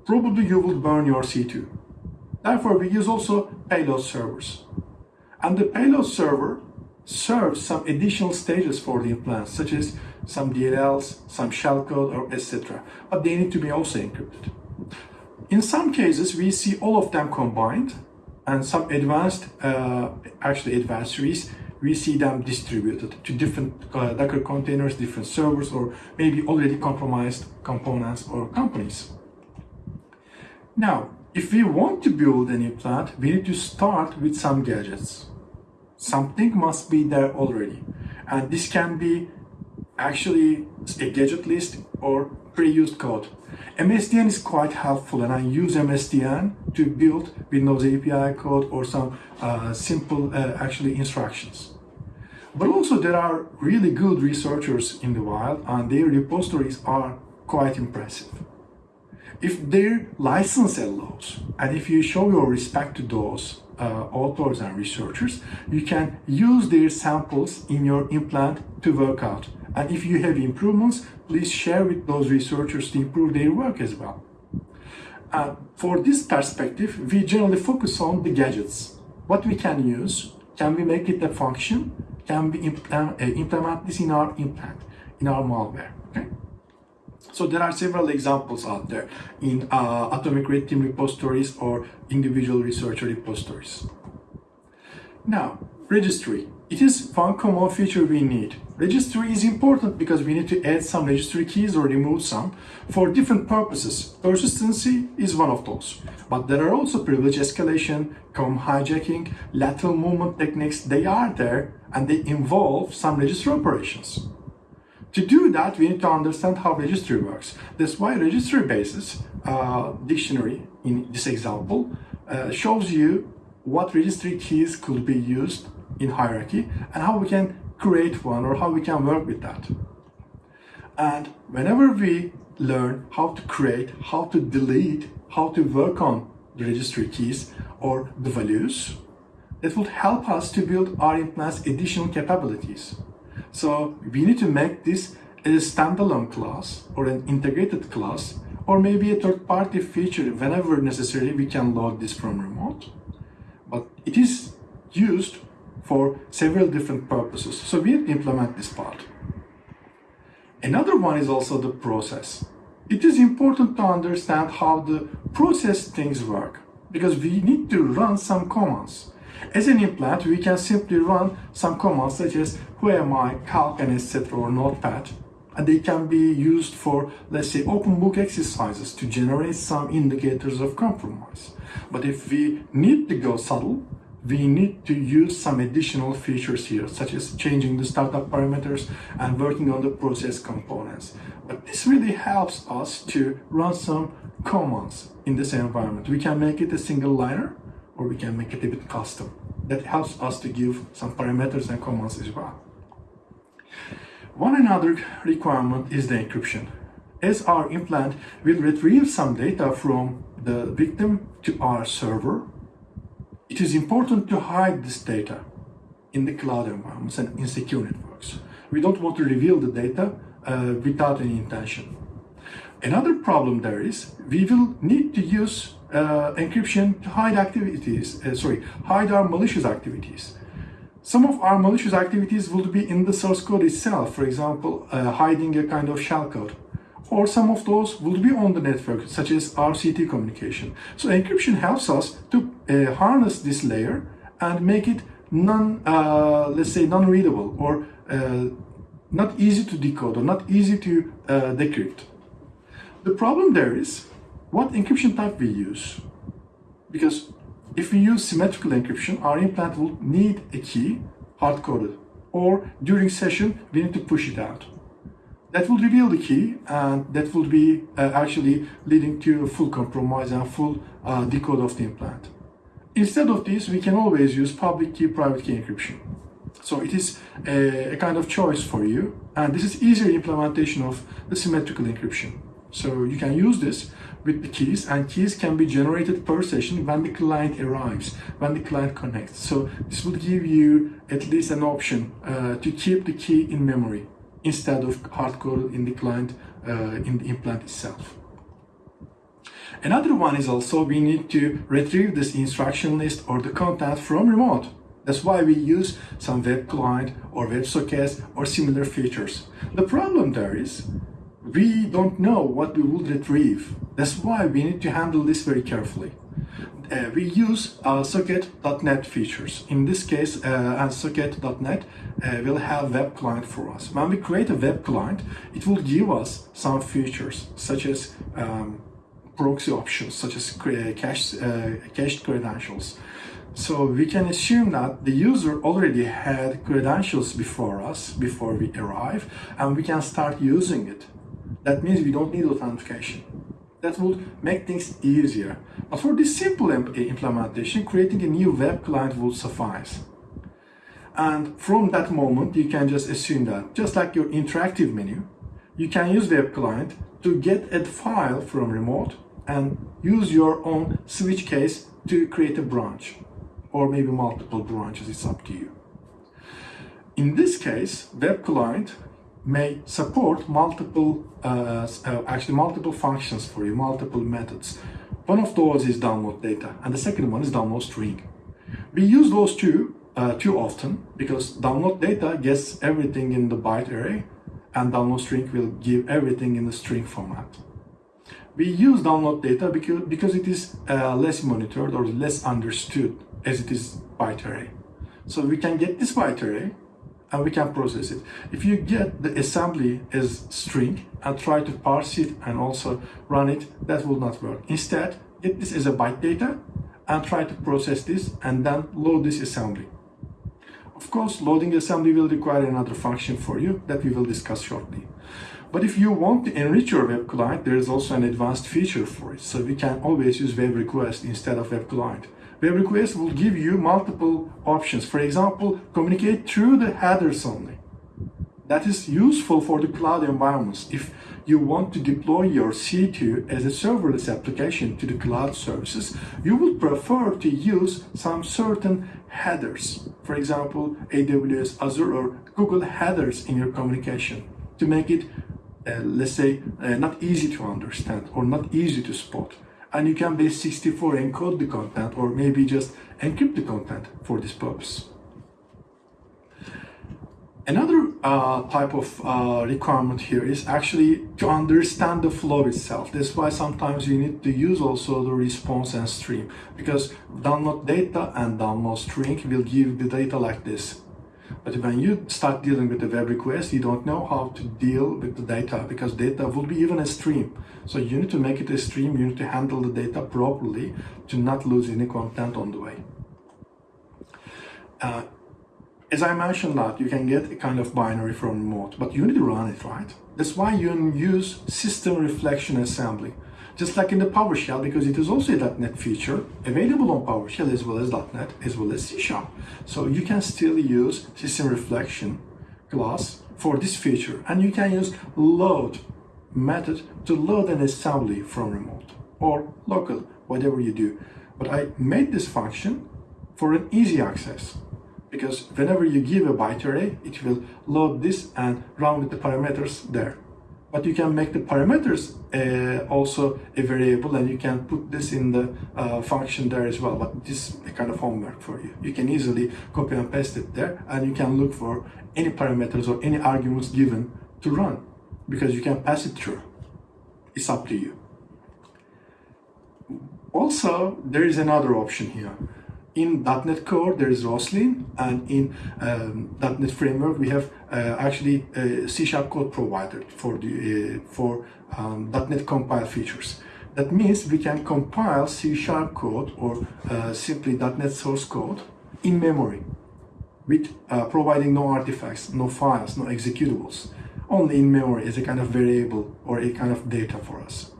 probably you will burn your C2. Therefore, we use also payload servers. And the payload server serves some additional stages for the implant, such as some DLLs, some shellcode, or etc. But they need to be also encrypted. In some cases, we see all of them combined, and some advanced, uh, actually adversaries, we see them distributed to different uh, Docker containers, different servers, or maybe already compromised components or companies. Now, if we want to build an implant, we need to start with some gadgets. Something must be there already. And this can be actually a gadget list or pre-used code. MSDN is quite helpful and I use MSDN to build Windows API code or some uh, simple uh, actually instructions. But also there are really good researchers in the wild and their repositories are quite impressive if their license allows, and if you show your respect to those uh, authors and researchers, you can use their samples in your implant to work out. And if you have improvements, please share with those researchers to improve their work as well. Uh, for this perspective, we generally focus on the gadgets. What we can use, can we make it a function? Can we implement, uh, implement this in our implant, in our malware? Okay? So there are several examples out there in uh, atomic red team repositories or individual researcher repositories. Now, registry. It is one common feature we need. Registry is important because we need to add some registry keys or remove some for different purposes. Persistency is one of those. But there are also privilege escalation, COM hijacking, lateral movement techniques. They are there and they involve some registry operations. To do that, we need to understand how registry works. That's why registry basis uh, dictionary in this example uh, shows you what registry keys could be used in hierarchy and how we can create one or how we can work with that. And whenever we learn how to create, how to delete, how to work on the registry keys or the values, it will help us to build our implant's additional capabilities. So we need to make this a standalone class or an integrated class or maybe a third-party feature whenever necessary we can load this from remote. But it is used for several different purposes. So we implement this part. Another one is also the process. It is important to understand how the process things work. because we need to run some commands. As an implant, we can simply run some commands such as whoami, calc, and etc. or notepad. And they can be used for, let's say, open book exercises to generate some indicators of compromise. But if we need to go subtle, we need to use some additional features here, such as changing the startup parameters and working on the process components. But this really helps us to run some commands in this environment. We can make it a single liner or we can make it a bit custom. That helps us to give some parameters and commands as well. One another requirement is the encryption. As our implant will retrieve some data from the victim to our server, it is important to hide this data in the cloud environments and in secure networks. We don't want to reveal the data uh, without any intention. Another problem there is we will need to use uh, encryption to hide activities, uh, sorry, hide our malicious activities. Some of our malicious activities will be in the source code itself, for example, uh, hiding a kind of shellcode. Or some of those will be on the network, such as RCT communication. So encryption helps us to uh, harness this layer and make it non, uh, let's say, non-readable or uh, not easy to decode or not easy to decrypt. The problem there is what encryption type we use. Because if we use symmetrical encryption, our implant will need a key hard-coded or during session we need to push it out. That will reveal the key and that will be uh, actually leading to a full compromise and full uh, decode of the implant. Instead of this, we can always use public key, private key encryption. So it is a, a kind of choice for you and this is easier implementation of the symmetrical encryption. So you can use this with the keys and keys can be generated per session when the client arrives, when the client connects. So this will give you at least an option uh, to keep the key in memory instead of hard-coded in the client, uh, in the implant itself. Another one is also we need to retrieve this instruction list or the content from remote. That's why we use some web client or web WebSockets or similar features. The problem there is we don't know what we will retrieve. That's why we need to handle this very carefully. Uh, we use uh, socket.net features. In this case, uh, and socket.net uh, will have web client for us. When we create a web client, it will give us some features such as um, proxy options, such as cache, uh, cached credentials. So we can assume that the user already had credentials before us, before we arrive, and we can start using it. That means we don't need authentication. That would make things easier. But for this simple implementation, creating a new web client would suffice. And from that moment, you can just assume that, just like your interactive menu, you can use web client to get a file from remote and use your own switch case to create a branch or maybe multiple branches, it's up to you. In this case, web client may support multiple, uh, uh, actually multiple functions for you, multiple methods. One of those is download data, and the second one is download string. We use those two uh, too often because download data gets everything in the byte array, and download string will give everything in the string format. We use download data because, because it is uh, less monitored or less understood as it is byte array. So we can get this byte array and we can process it. If you get the assembly as string and try to parse it and also run it, that will not work. Instead, get this as a byte data and try to process this and then load this assembly. Of course, loading assembly will require another function for you that we will discuss shortly. But if you want to enrich your web client, there is also an advanced feature for it. So we can always use web request instead of web client. Web request will give you multiple options. For example, communicate through the headers only. That is useful for the cloud environments. If you want to deploy your C2 as a serverless application to the cloud services, you would prefer to use some certain headers. For example, AWS, Azure, or Google headers in your communication to make it, uh, let's say, uh, not easy to understand or not easy to spot and you can base 64 encode the content or maybe just encrypt the content for this purpose. Another uh, type of uh, requirement here is actually to understand the flow itself. That's why sometimes you need to use also the response and stream because download data and download string will give the data like this. But when you start dealing with the web request, you don't know how to deal with the data because data will be even a stream. So you need to make it a stream, you need to handle the data properly to not lose any content on the way. Uh, as I mentioned that, you can get a kind of binary from remote, but you need to run it, right? That's why you use system reflection assembly. Just like in the PowerShell, because it is also a .NET feature available on PowerShell as well as .NET, as well as C Sharp. So you can still use system reflection class for this feature, and you can use load method to load an assembly from remote or local, whatever you do. But I made this function for an easy access because whenever you give a byte array, it will load this and run with the parameters there. But you can make the parameters uh, also a variable and you can put this in the uh, function there as well. But this is a kind of homework for you. You can easily copy and paste it there and you can look for any parameters or any arguments given to run because you can pass it through. It's up to you. Also, there is another option here in .NET Core there is Roslyn and in um, .NET Framework we have uh, actually a C Sharp code provider for the uh, for um, .NET Compile features. That means we can compile C Sharp code or uh, simply .NET source code in memory with uh, providing no artifacts, no files, no executables, only in memory as a kind of variable or a kind of data for us.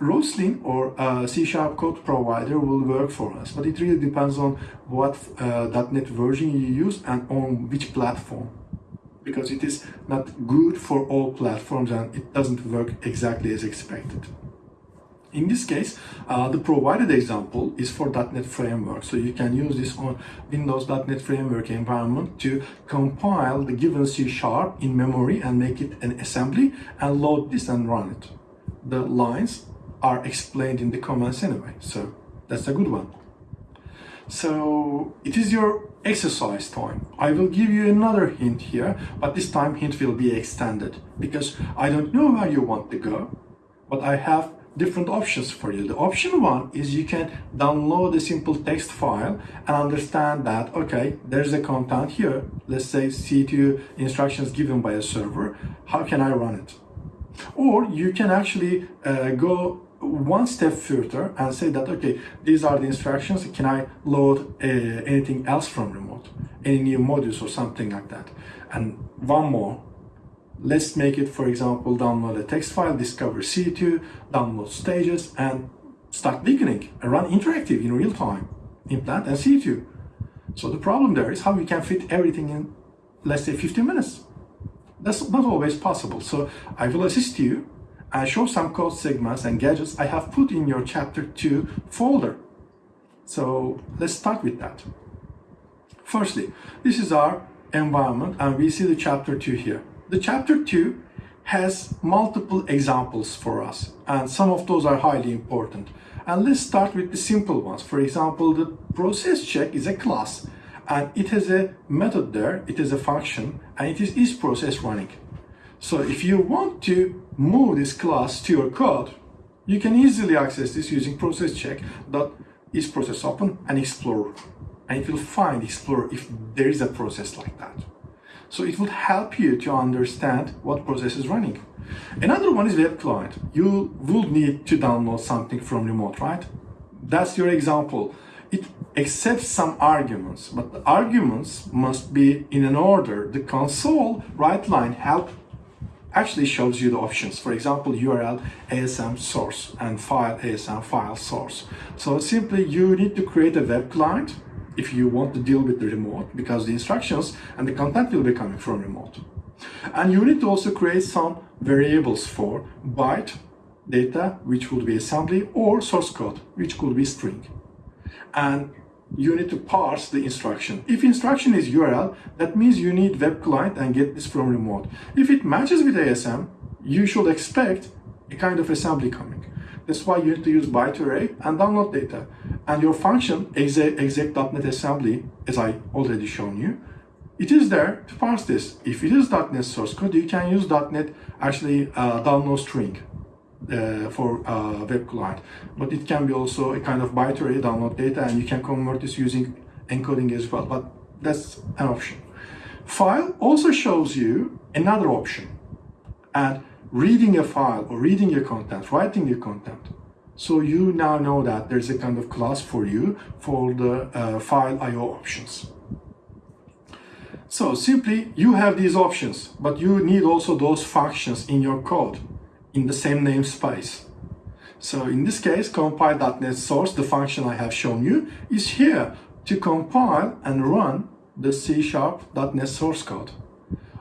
Roslyn or uh, C-sharp code provider will work for us, but it really depends on what uh, .NET version you use and on which platform because it is not good for all platforms and it doesn't work exactly as expected. In this case, uh, the provided example is for .NET Framework. So you can use this on Windows .NET Framework environment to compile the given C Sharp in memory and make it an assembly and load this and run it. The lines are explained in the comments anyway. So that's a good one. So it is your exercise time. I will give you another hint here, but this time hint will be extended because I don't know where you want to go, but I have different options for you. The option one is you can download a simple text file and understand that, okay, there's a content here. Let's say C2 instructions given by a server. How can I run it? Or you can actually uh, go one step further and say that, okay, these are the instructions. Can I load uh, anything else from remote? Any new modules or something like that? And one more, let's make it, for example, download a text file, discover C2, download stages, and start beginning and run interactive in real time in Plant and C2. So the problem there is how we can fit everything in, let's say, 15 minutes. That's not always possible. So I will assist you and show some code segments and gadgets I have put in your chapter 2 folder. So let's start with that. Firstly, this is our environment and we see the chapter 2 here. The chapter 2 has multiple examples for us and some of those are highly important. And let's start with the simple ones. For example, the process check is a class and it has a method there, it is a function and it is is process running. So if you want to move this class to your code, you can easily access this using process check dot is process open and explorer. And it will find explorer if there is a process like that. So it will help you to understand what process is running. Another one is web client. You will need to download something from remote, right? That's your example. It accepts some arguments, but the arguments must be in an order. The console right line help actually shows you the options. For example, URL ASM source and file ASM file source. So simply you need to create a web client if you want to deal with the remote because the instructions and the content will be coming from remote. And you need to also create some variables for byte data, which would be assembly, or source code, which could be string. And you need to parse the instruction. If instruction is URL, that means you need web client and get this from remote. If it matches with ASM, you should expect a kind of assembly coming. That's why you need to use byte array and download data. And your function exec.NET assembly, as I already shown you, it is there to parse this. If it is .NET source code, you can use .NET actually uh, download string uh, for uh, web client. But it can be also a kind of byte-array download data and you can convert this using encoding as well. But that's an option. File also shows you another option. And reading a file or reading your content, writing your content. So you now know that there's a kind of class for you for the uh, file IO options. So simply you have these options, but you need also those functions in your code in the same namespace. So in this case, compile.NET source, the function I have shown you, is here to compile and run the C-sharp.NET source code.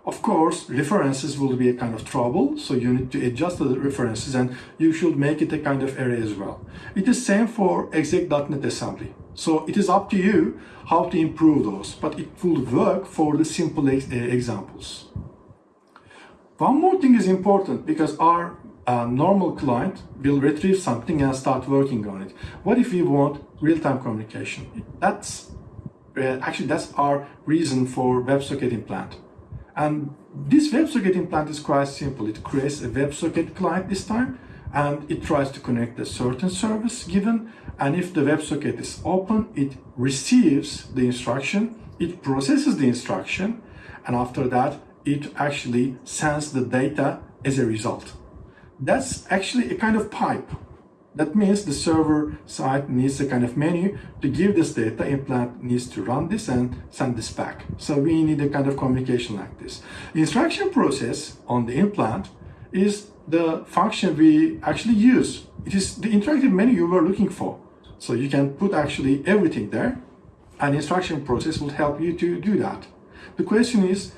Of course, references will be a kind of trouble, so you need to adjust the references and you should make it a kind of array as well. It is same for exec.NET assembly. So it is up to you how to improve those, but it will work for the simple ex uh, examples. One more thing is important because our uh, normal client will retrieve something and start working on it. What if we want real-time communication? That's uh, actually that's our reason for WebSocket implant. And this WebSocket implant is quite simple. It creates a WebSocket client this time and it tries to connect a certain service given and if the WebSocket is open, it receives the instruction, it processes the instruction and after that it actually sends the data as a result. That's actually a kind of pipe that means the server side needs a kind of menu to give this data, implant needs to run this and send this back. So we need a kind of communication like this. The instruction process on the implant is the function we actually use. It is the interactive menu you were looking for. So you can put actually everything there and instruction process will help you to do that. The question is,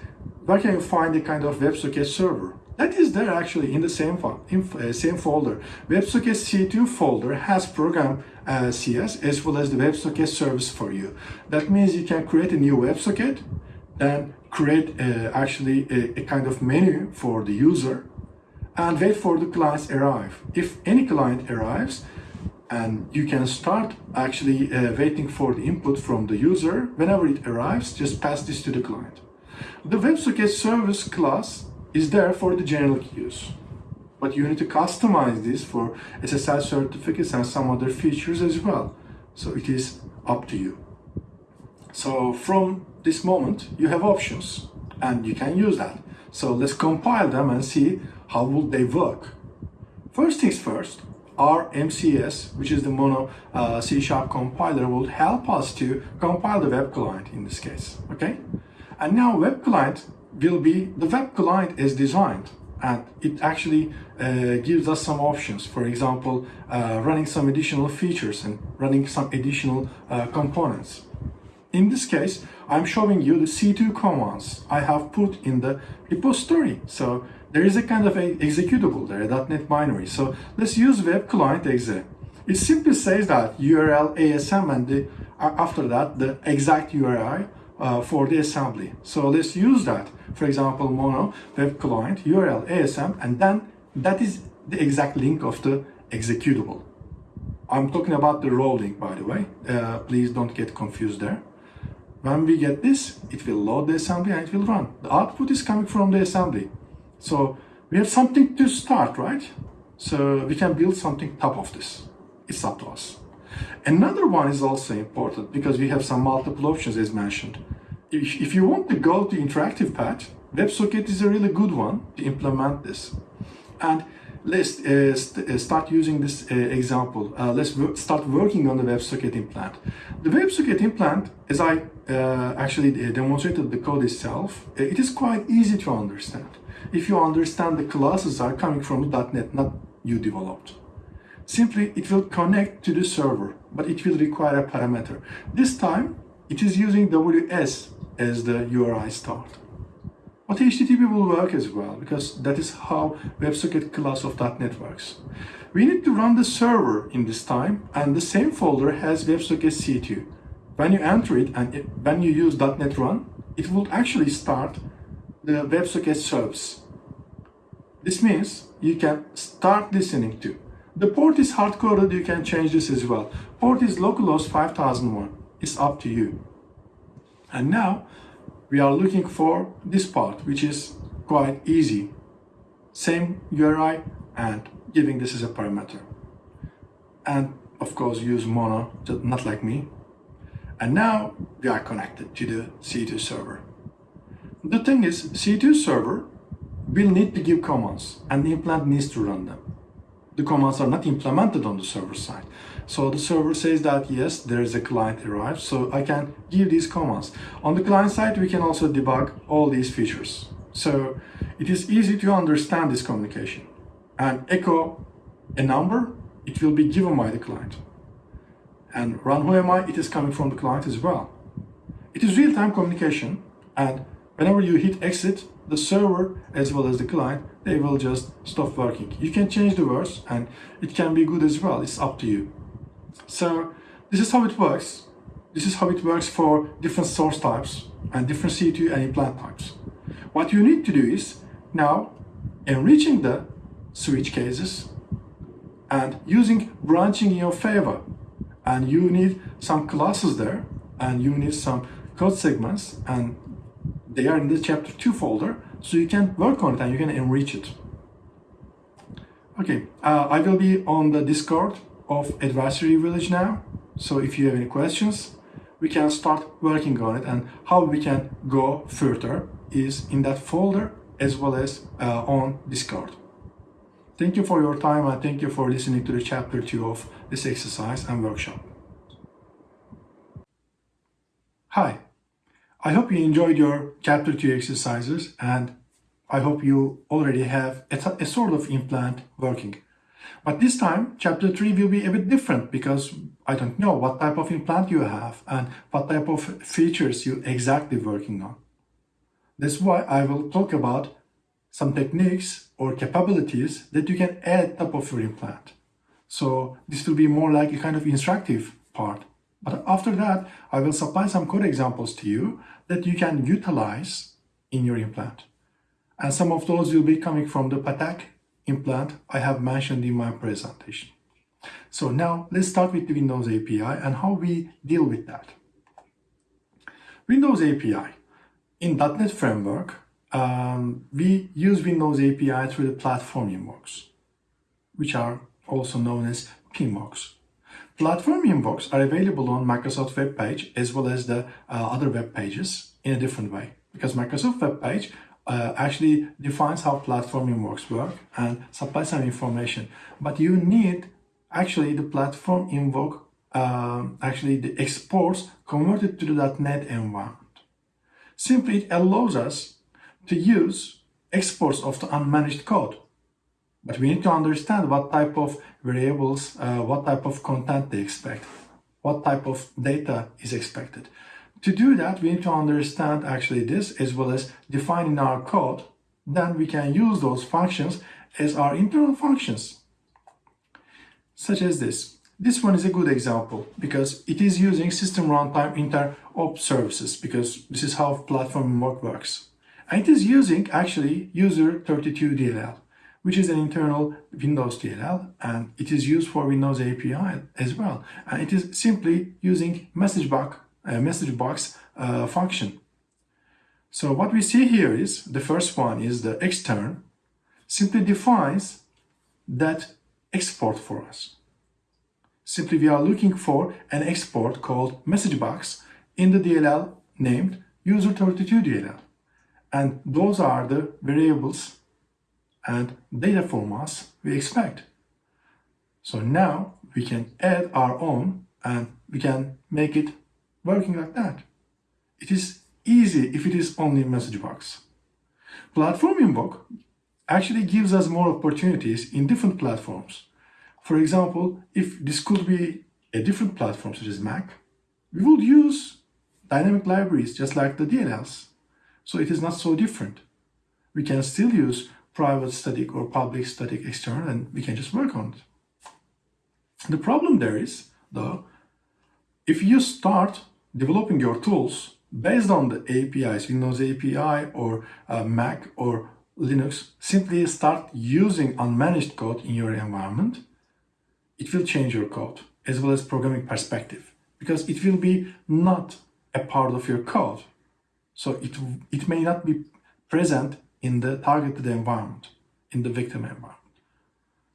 where can you find a kind of WebSocket server? That is there actually in the same, in, uh, same folder. WebSocket C2 folder has program uh, CS as well as the WebSocket service for you. That means you can create a new WebSocket, then create uh, actually a, a, kind of menu for the user and wait for the clients arrive. If any client arrives, and you can start actually uh, waiting for the input from the user. Whenever it arrives, just pass this to the client. The WebSocket service class is there for the general use. But you need to customize this for SSL certificates and some other features as well. So it is up to you. So from this moment, you have options and you can use that. So let's compile them and see how will they work. First things first, our MCS, which is the Mono uh, C Sharp compiler, will help us to compile the web client in this case, okay? And now web client will be the web client is designed and it actually uh, gives us some options. For example, uh, running some additional features and running some additional uh, components. In this case, I'm showing you the C2 commands I have put in the repository. So there is a kind of a executable there, a .NET binary. So let's use web client exe. It simply says that URL ASM and the, after that the exact URI uh, for the assembly. So let's use that. For example, mono web client URL ASM, and then that is the exact link of the executable. I'm talking about the raw link, by the way. Uh, please don't get confused there. When we get this, it will load the assembly and it will run. The output is coming from the assembly. So we have something to start, right? So we can build something top of this. It's up to us. Another one is also important because we have some multiple options as mentioned. If, if you want to go to interactive path, WebSocket is a really good one to implement this. And let's uh, st uh, start using this uh, example. Uh, let's start working on the WebSocket implant. The WebSocket implant, as I uh, actually uh, demonstrated the code itself, it is quite easy to understand. If you understand the classes are coming from .NET, not you developed. Simply, it will connect to the server, but it will require a parameter. This time, it is using WS as the URI start. But HTTP will work as well, because that is how WebSocket class of .NET works. We need to run the server in this time, and the same folder has WebSocket C2. When you enter it, and it, when you use .NET Run, it will actually start the WebSocket service. This means you can start listening to the port is hard-coded, you can change this as well. Port is localhost 5001. It's up to you. And now we are looking for this part, which is quite easy. Same URI and giving this as a parameter. And of course use mono, not like me. And now we are connected to the C2 server. The thing is, C2 server will need to give commands and the implant needs to run them. The commands are not implemented on the server side. So the server says that yes, there is a client arrived, so I can give these commands. On the client side, we can also debug all these features. So it is easy to understand this communication. And echo a number, it will be given by the client. And run who am I, it is coming from the client as well. It is real-time communication and whenever you hit exit, the server as well as the client, they will just stop working. You can change the words and it can be good as well. It's up to you. So this is how it works. This is how it works for different source types and different C2 and implant types. What you need to do is now enriching the switch cases and using branching in your favor. And you need some classes there and you need some code segments and they are in the chapter 2 folder so you can work on it and you can enrich it. Okay, uh, I will be on the Discord of Adversary Village now. So if you have any questions, we can start working on it and how we can go further is in that folder as well as uh, on Discord. Thank you for your time and thank you for listening to the chapter 2 of this exercise and workshop. Hi, I hope you enjoyed your chapter 2 exercises and I hope you already have a, a sort of implant working. But this time, chapter 3 will be a bit different because I don't know what type of implant you have and what type of features you're exactly working on. That's why I will talk about some techniques or capabilities that you can add top of your implant. So this will be more like a kind of instructive part. But after that, I will supply some code examples to you that you can utilize in your implant. And some of those will be coming from the Patek implant I have mentioned in my presentation. So now let's start with the Windows API and how we deal with that. Windows API. In .NET Framework, um, we use Windows API through the platform invokes, which are also known as PINvokes. Platform invokes are available on Microsoft web page as well as the uh, other web pages in a different way because Microsoft web page uh, actually defines how platforming works work and supplies some information. But you need actually the platform invoke, uh, actually the exports converted to the .NET environment. Simply it allows us to use exports of the unmanaged code. But we need to understand what type of variables, uh, what type of content they expect, what type of data is expected. To do that, we need to understand actually this as well as defining our code. Then we can use those functions as our internal functions, such as this. This one is a good example because it is using system runtime interop services because this is how platform work works. And it is using actually user 32 DLL, which is an internal Windows DLL and it is used for Windows API as well. And it is simply using message box message box uh, function. So what we see here is the first one is the extern simply defines that export for us. Simply we are looking for an export called message box in the DLL named user32DLL. And those are the variables and data formats we expect. So now we can add our own and we can make it working like that. It is easy if it is only message box. Platform invoke actually gives us more opportunities in different platforms. For example, if this could be a different platform such as Mac, we would use dynamic libraries just like the DLLs. So it is not so different. We can still use private static or public static external and we can just work on it. The problem there is, though, if you start developing your tools based on the APIs, Windows API or uh, Mac or Linux, simply start using unmanaged code in your environment, it will change your code as well as programming perspective because it will be not a part of your code. So it, it may not be present in the targeted environment, in the victim environment.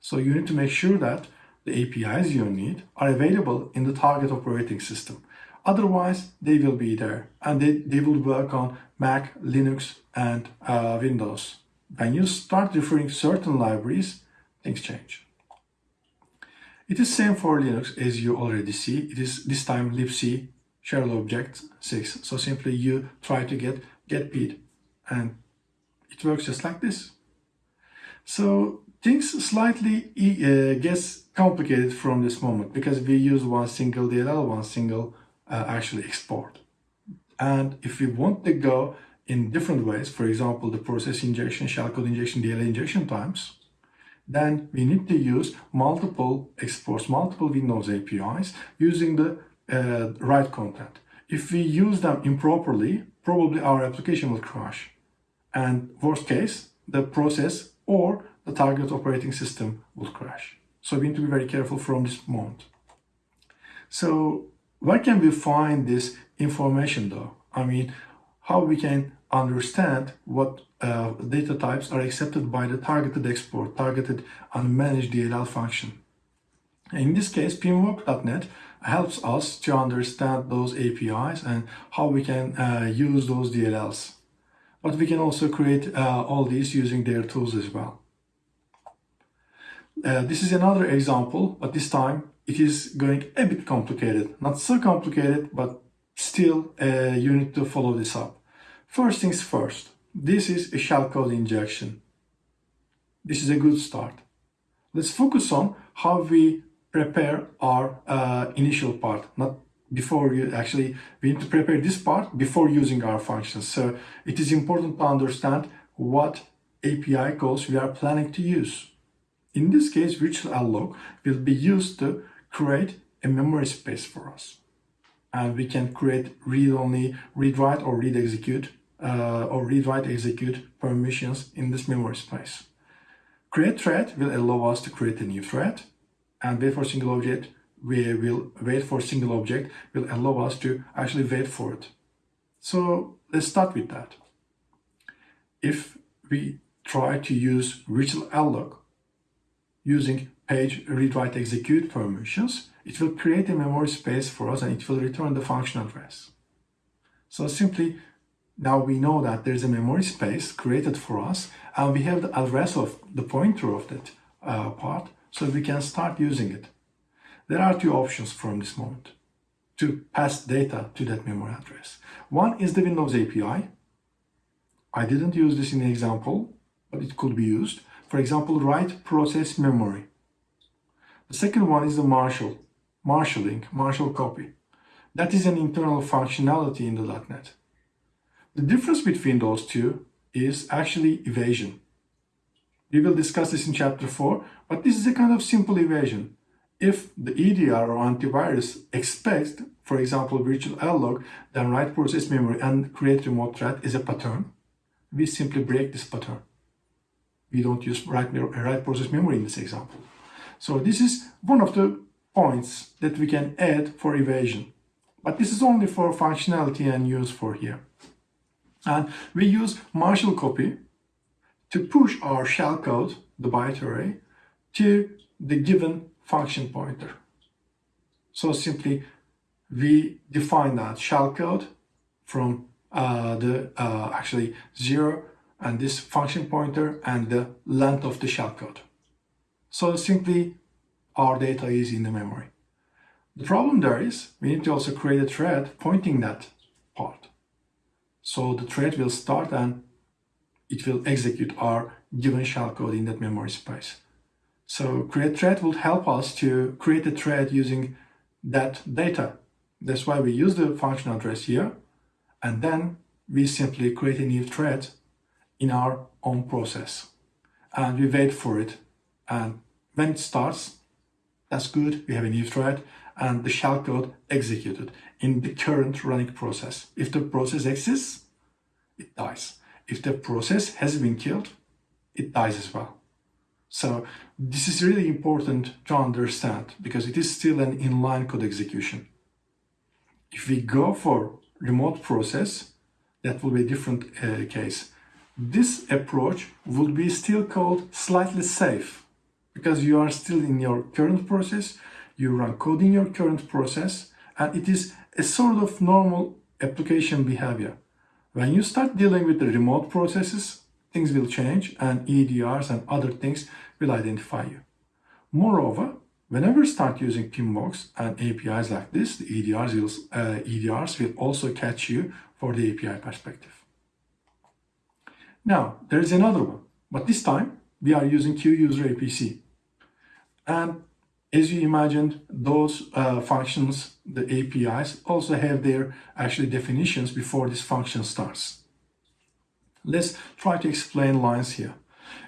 So you need to make sure that the APIs you need are available in the target operating system. Otherwise, they will be there and they, they will work on Mac, Linux, and uh, Windows. When you start referring certain libraries, things change. It is same for Linux as you already see. It is this time libc shared object 6. So simply you try to get get pid and it works just like this. So things slightly uh, gets complicated from this moment because we use one single DLL, one single uh, actually export. And if we want to go in different ways, for example, the process injection, shellcode injection, DLL injection times, then we need to use multiple exports, multiple Windows APIs using the uh, right content. If we use them improperly, probably our application will crash. And worst case, the process or the target operating system will crash. So we need to be very careful from this moment. So where can we find this information though? I mean, how we can understand what uh, data types are accepted by the targeted export, targeted and managed DLL function. In this case, pmwork.net helps us to understand those APIs and how we can uh, use those DLLs. But we can also create uh, all these using their tools as well. Uh, this is another example, but this time it is going a bit complicated. Not so complicated, but still uh, you need to follow this up. First things first, this is a shellcode injection. This is a good start. Let's focus on how we prepare our uh, initial part, not before you actually, we need to prepare this part before using our functions. So it is important to understand what API calls we are planning to use. In this case, virtual alloc will be used to create a memory space for us. And we can create read-only, read-write or read-execute uh, or read-write execute permissions in this memory space. Create thread will allow us to create a new thread and wait for single object we will wait for single object will allow us to actually wait for it. So let's start with that. If we try to use virtual alloc using page read write execute permissions, it will create a memory space for us and it will return the function address. So simply now we know that there's a memory space created for us and we have the address of the pointer of that uh, part so we can start using it. There are two options from this moment to pass data to that memory address. One is the Windows API. I didn't use this in the example, but it could be used. For example, write process memory. The second one is the Marshall, marshalling, Marshall copy. That is an internal functionality in the .NET. The difference between those two is actually evasion. We will discuss this in chapter 4, but this is a kind of simple evasion. If the EDR or antivirus expects, for example, virtual alloc, then write process memory and create remote thread is a pattern, we simply break this pattern. We don't use write, write process memory in this example. So this is one of the points that we can add for evasion. But this is only for functionality and use for here. And we use Marshall copy to push our shellcode, the byte array, to the given function pointer. So simply we define that shellcode from uh, the uh, actually zero and this function pointer and the length of the shellcode. So simply our data is in the memory. The problem there is we need to also create a thread pointing that part. So the thread will start and it will execute our given shellcode in that memory space. So create thread will help us to create a thread using that data. That's why we use the function address here. And then we simply create a new thread in our own process. And we wait for it. And when it starts, that's good. We have a new thread and the shellcode executed in the current running process. If the process exists, it dies. If the process has been killed, it dies as well. So this is really important to understand because it is still an inline code execution. If we go for remote process, that will be a different uh, case. This approach would be still called slightly safe because you are still in your current process, you run code in your current process, and it is a sort of normal application behavior. When you start dealing with the remote processes, things will change and EDRs and other things will identify you. Moreover, whenever you start using PMBOK and APIs like this, the EDRs will, uh, EDRs will also catch you for the API perspective. Now, there is another one, but this time we are using QUser APC. And as you imagined, those uh, functions, the APIs, also have their actually definitions before this function starts. Let's try to explain lines here.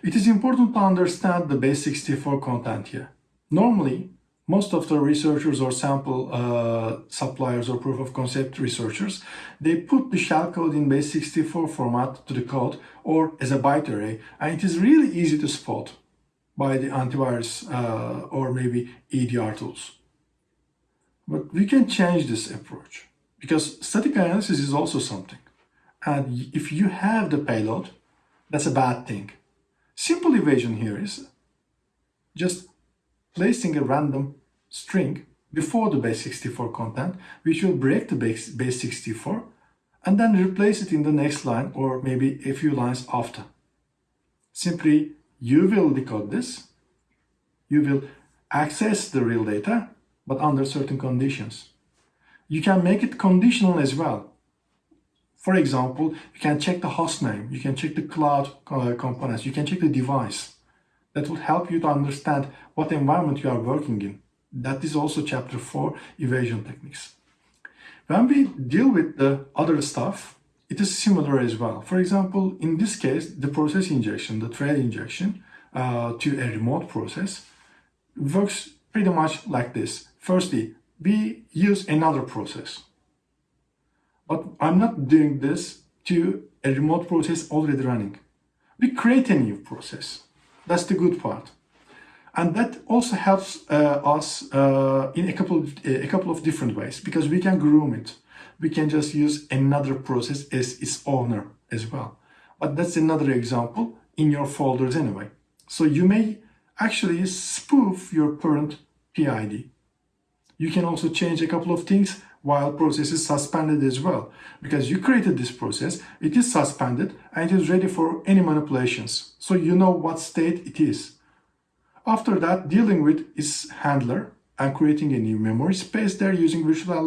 It is important to understand the base 64 content here. Normally, most of the researchers or sample uh, suppliers or proof of concept researchers, they put the shellcode in base 64 format to the code or as a byte array, and it is really easy to spot by the antivirus uh, or maybe EDR tools. But we can change this approach because static analysis is also something. And if you have the payload, that's a bad thing. Simple evasion here is just placing a random string before the base 64 content, which will break the base, base 64 and then replace it in the next line or maybe a few lines after. Simply you will decode this. You will access the real data, but under certain conditions. You can make it conditional as well. For example, you can check the host name, you can check the cloud uh, components, you can check the device. That will help you to understand what environment you are working in. That is also chapter 4, evasion techniques. When we deal with the other stuff, it is similar as well. For example, in this case, the process injection, the thread injection uh, to a remote process works pretty much like this. Firstly, we use another process. But I'm not doing this to a remote process already running. We create a new process. That's the good part. And that also helps uh, us uh, in a couple, of, a couple of different ways because we can groom it we can just use another process as its owner as well. But that's another example in your folders anyway. So you may actually spoof your current PID. You can also change a couple of things while process is suspended as well. Because you created this process, it is suspended and it is ready for any manipulations. So you know what state it is. After that, dealing with its handler and creating a new memory space there using virtual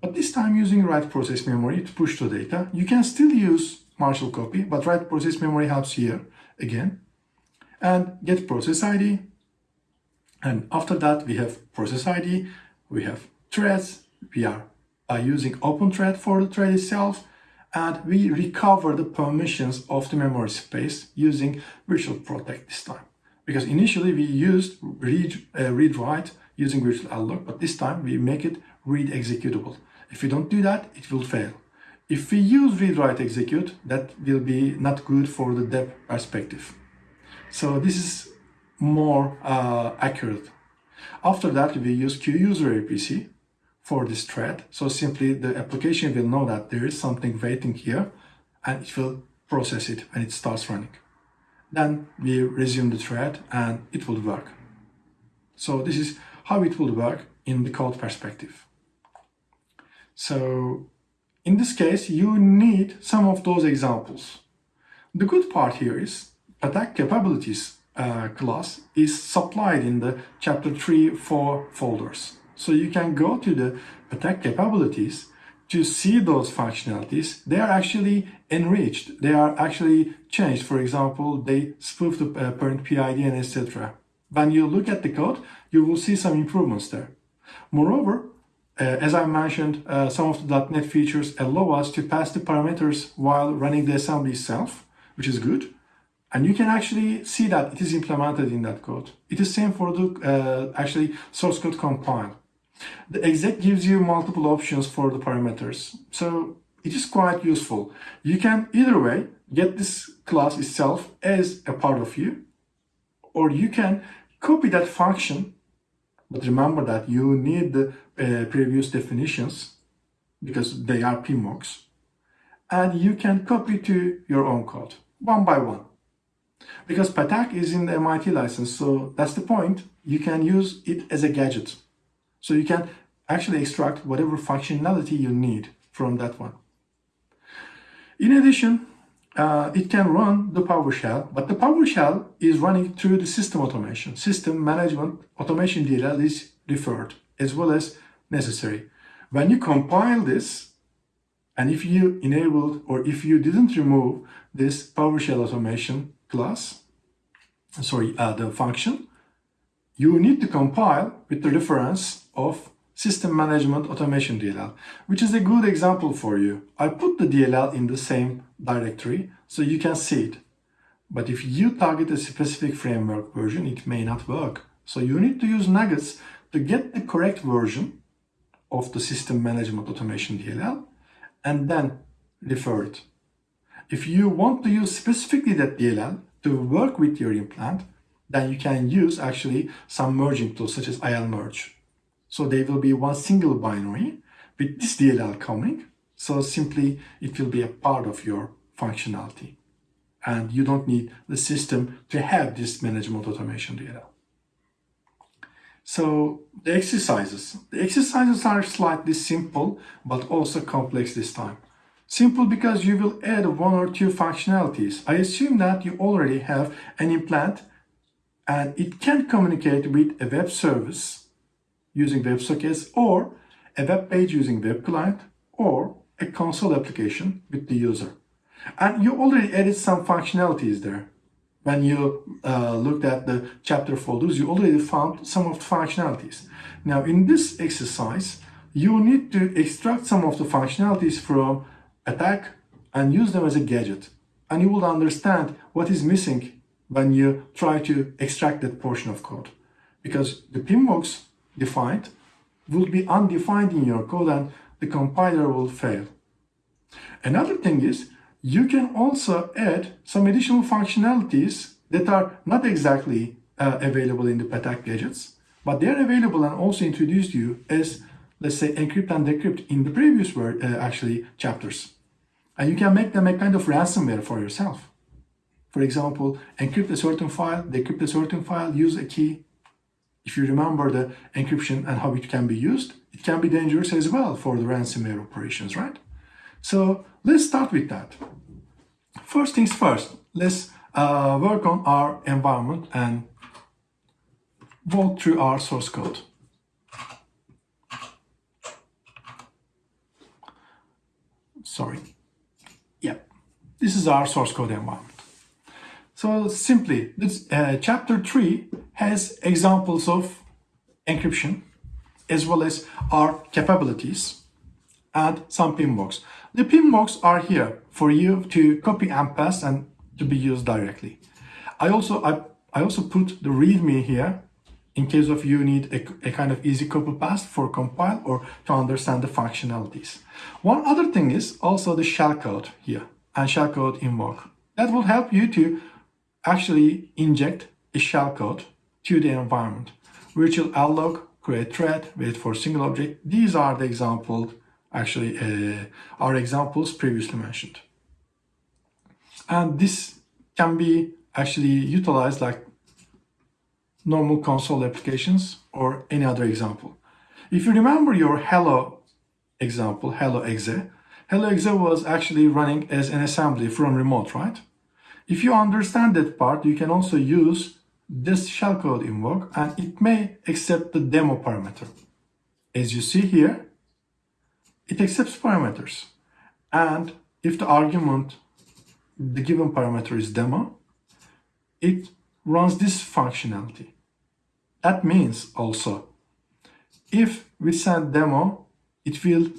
but this time using write process memory to push the data. You can still use Marshall copy, but write process memory helps here again. And get process ID. And after that, we have process ID, we have threads, we are using open thread for the thread itself, and we recover the permissions of the memory space using virtual protect this time. Because initially we used read, uh, read write using virtual alloc, but this time we make it read executable. If we don't do that, it will fail. If we use read write execute, that will be not good for the dev perspective. So this is more uh, accurate. After that, we use QUser APC for this thread. So simply the application will know that there is something waiting here and it will process it when it starts running. Then we resume the thread and it will work. So this is how it will work in the code perspective. So in this case, you need some of those examples. The good part here is attack capabilities uh, class is supplied in the chapter 3, 4 folders. So you can go to the attack capabilities to see those functionalities. They are actually enriched. They are actually changed. For example, they spoof the uh, parent PID and etc. When you look at the code, you will see some improvements there. Moreover, as I mentioned, uh, some of the .NET features allow us to pass the parameters while running the assembly itself, which is good. And you can actually see that it is implemented in that code. It is same for the uh, actually source code compile. The exec gives you multiple options for the parameters. So it is quite useful. You can either way get this class itself as a part of you, or you can copy that function but remember that you need the uh, previous definitions because they are PMBOKs. and you can copy to your own code one by one. Because Patak is in the MIT license, so that's the point. You can use it as a gadget. So you can actually extract whatever functionality you need from that one. In addition, uh, it can run the PowerShell, but the PowerShell is running through the system automation. System management automation DLL is deferred as well as necessary. When you compile this, and if you enabled or if you didn't remove this PowerShell automation class, sorry, uh, the function, you need to compile with the reference of System Management Automation DLL, which is a good example for you. I put the DLL in the same directory so you can see it. But if you target a specific framework version, it may not work. So you need to use nuggets to get the correct version of the System Management Automation DLL and then refer it. If you want to use specifically that DLL to work with your implant, then you can use actually some merging tools such as IL merge. So they will be one single binary with this DLL coming. So simply it will be a part of your functionality. And you don't need the system to have this management automation DLL. So the exercises. The exercises are slightly simple, but also complex this time. Simple because you will add one or two functionalities. I assume that you already have an implant and it can communicate with a web service using WebSockets or a web page using web client or a console application with the user. And you already added some functionalities there. When you uh, looked at the chapter folders, you already found some of the functionalities. Now in this exercise, you need to extract some of the functionalities from attack and use them as a gadget. And you will understand what is missing when you try to extract that portion of code. Because the pinbox defined will be undefined in your code and the compiler will fail. Another thing is you can also add some additional functionalities that are not exactly uh, available in the Patak gadgets, but they are available and also introduced you as, let's say, encrypt and decrypt in the previous word, uh, actually chapters. And you can make them a kind of ransomware for yourself. For example, encrypt a certain file, decrypt a certain file, use a key. If you remember the encryption and how it can be used, it can be dangerous as well for the ransomware operations, right? So let's start with that. First things first, let's uh, work on our environment and walk through our source code. Sorry. Yeah, this is our source code environment. So simply, this uh, chapter 3 has examples of encryption as well as our capabilities and some pinbox. The pinbox are here for you to copy and paste and to be used directly. I also I, I also put the readme here in case of you need a, a kind of easy copy paste for compile or to understand the functionalities. One other thing is also the shellcode here and shellcode invoke. That will help you to actually inject a shellcode to the environment. Virtual alloc, create thread, wait for single object. These are the examples, actually, uh, are examples previously mentioned. And this can be actually utilized like normal console applications or any other example. If you remember your hello example, hello exe, HelloExe was actually running as an assembly from remote, right? If you understand that part, you can also use this shellcode invoke and it may accept the demo parameter. As you see here, it accepts parameters. And if the argument, the given parameter is demo, it runs this functionality. That means also, if we send demo, it will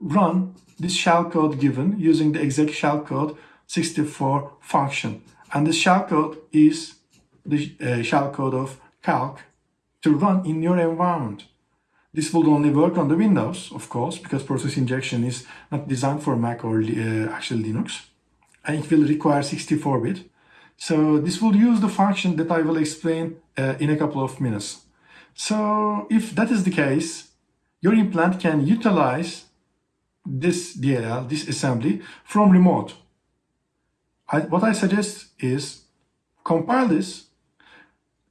run this shellcode given using the exec shellcode 64 function. And the shellcode is the uh, shellcode of calc to run in your environment. This will only work on the Windows, of course, because process injection is not designed for Mac or uh, actual Linux. And it will require 64-bit. So this will use the function that I will explain uh, in a couple of minutes. So if that is the case, your implant can utilize this DLL, this assembly from remote. I, what I suggest is compile this,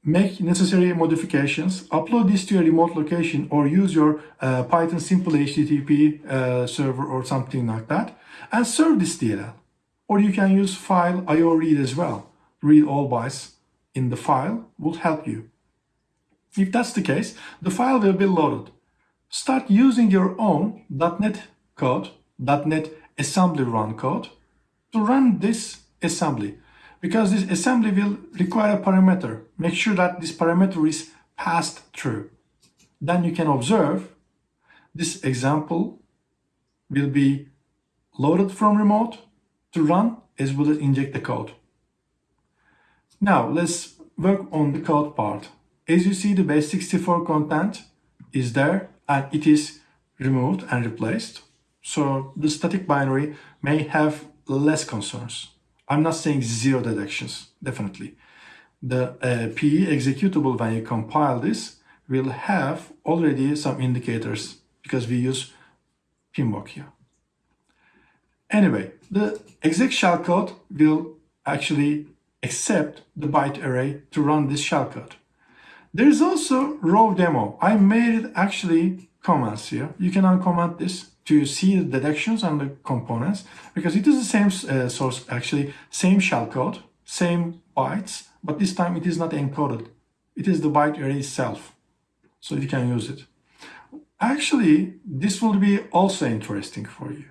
make necessary modifications, upload this to a remote location or use your uh, Python simple HTTP uh, server or something like that and serve this DLL. Or you can use file IO read as well. Read all bytes in the file will help you. If that's the case, the file will be loaded. Start using your own .NET code, .NET assembly run code to run this assembly because this assembly will require a parameter. Make sure that this parameter is passed through. Then you can observe this example will be loaded from remote to run as well as inject the code. Now let's work on the code part. As you see the base64 content is there and it is removed and replaced. So the static binary may have less concerns. I'm not saying zero deductions, definitely. The uh, PE executable when you compile this will have already some indicators because we use PMBOK here. Anyway, the exec shellcode will actually accept the byte array to run this shellcode. There is also raw demo. I made it actually comments here. You can uncomment this to see the detections and the components because it is the same uh, source, actually same shellcode, same bytes, but this time it is not encoded. It is the byte array itself. So you can use it. Actually, this will be also interesting for you.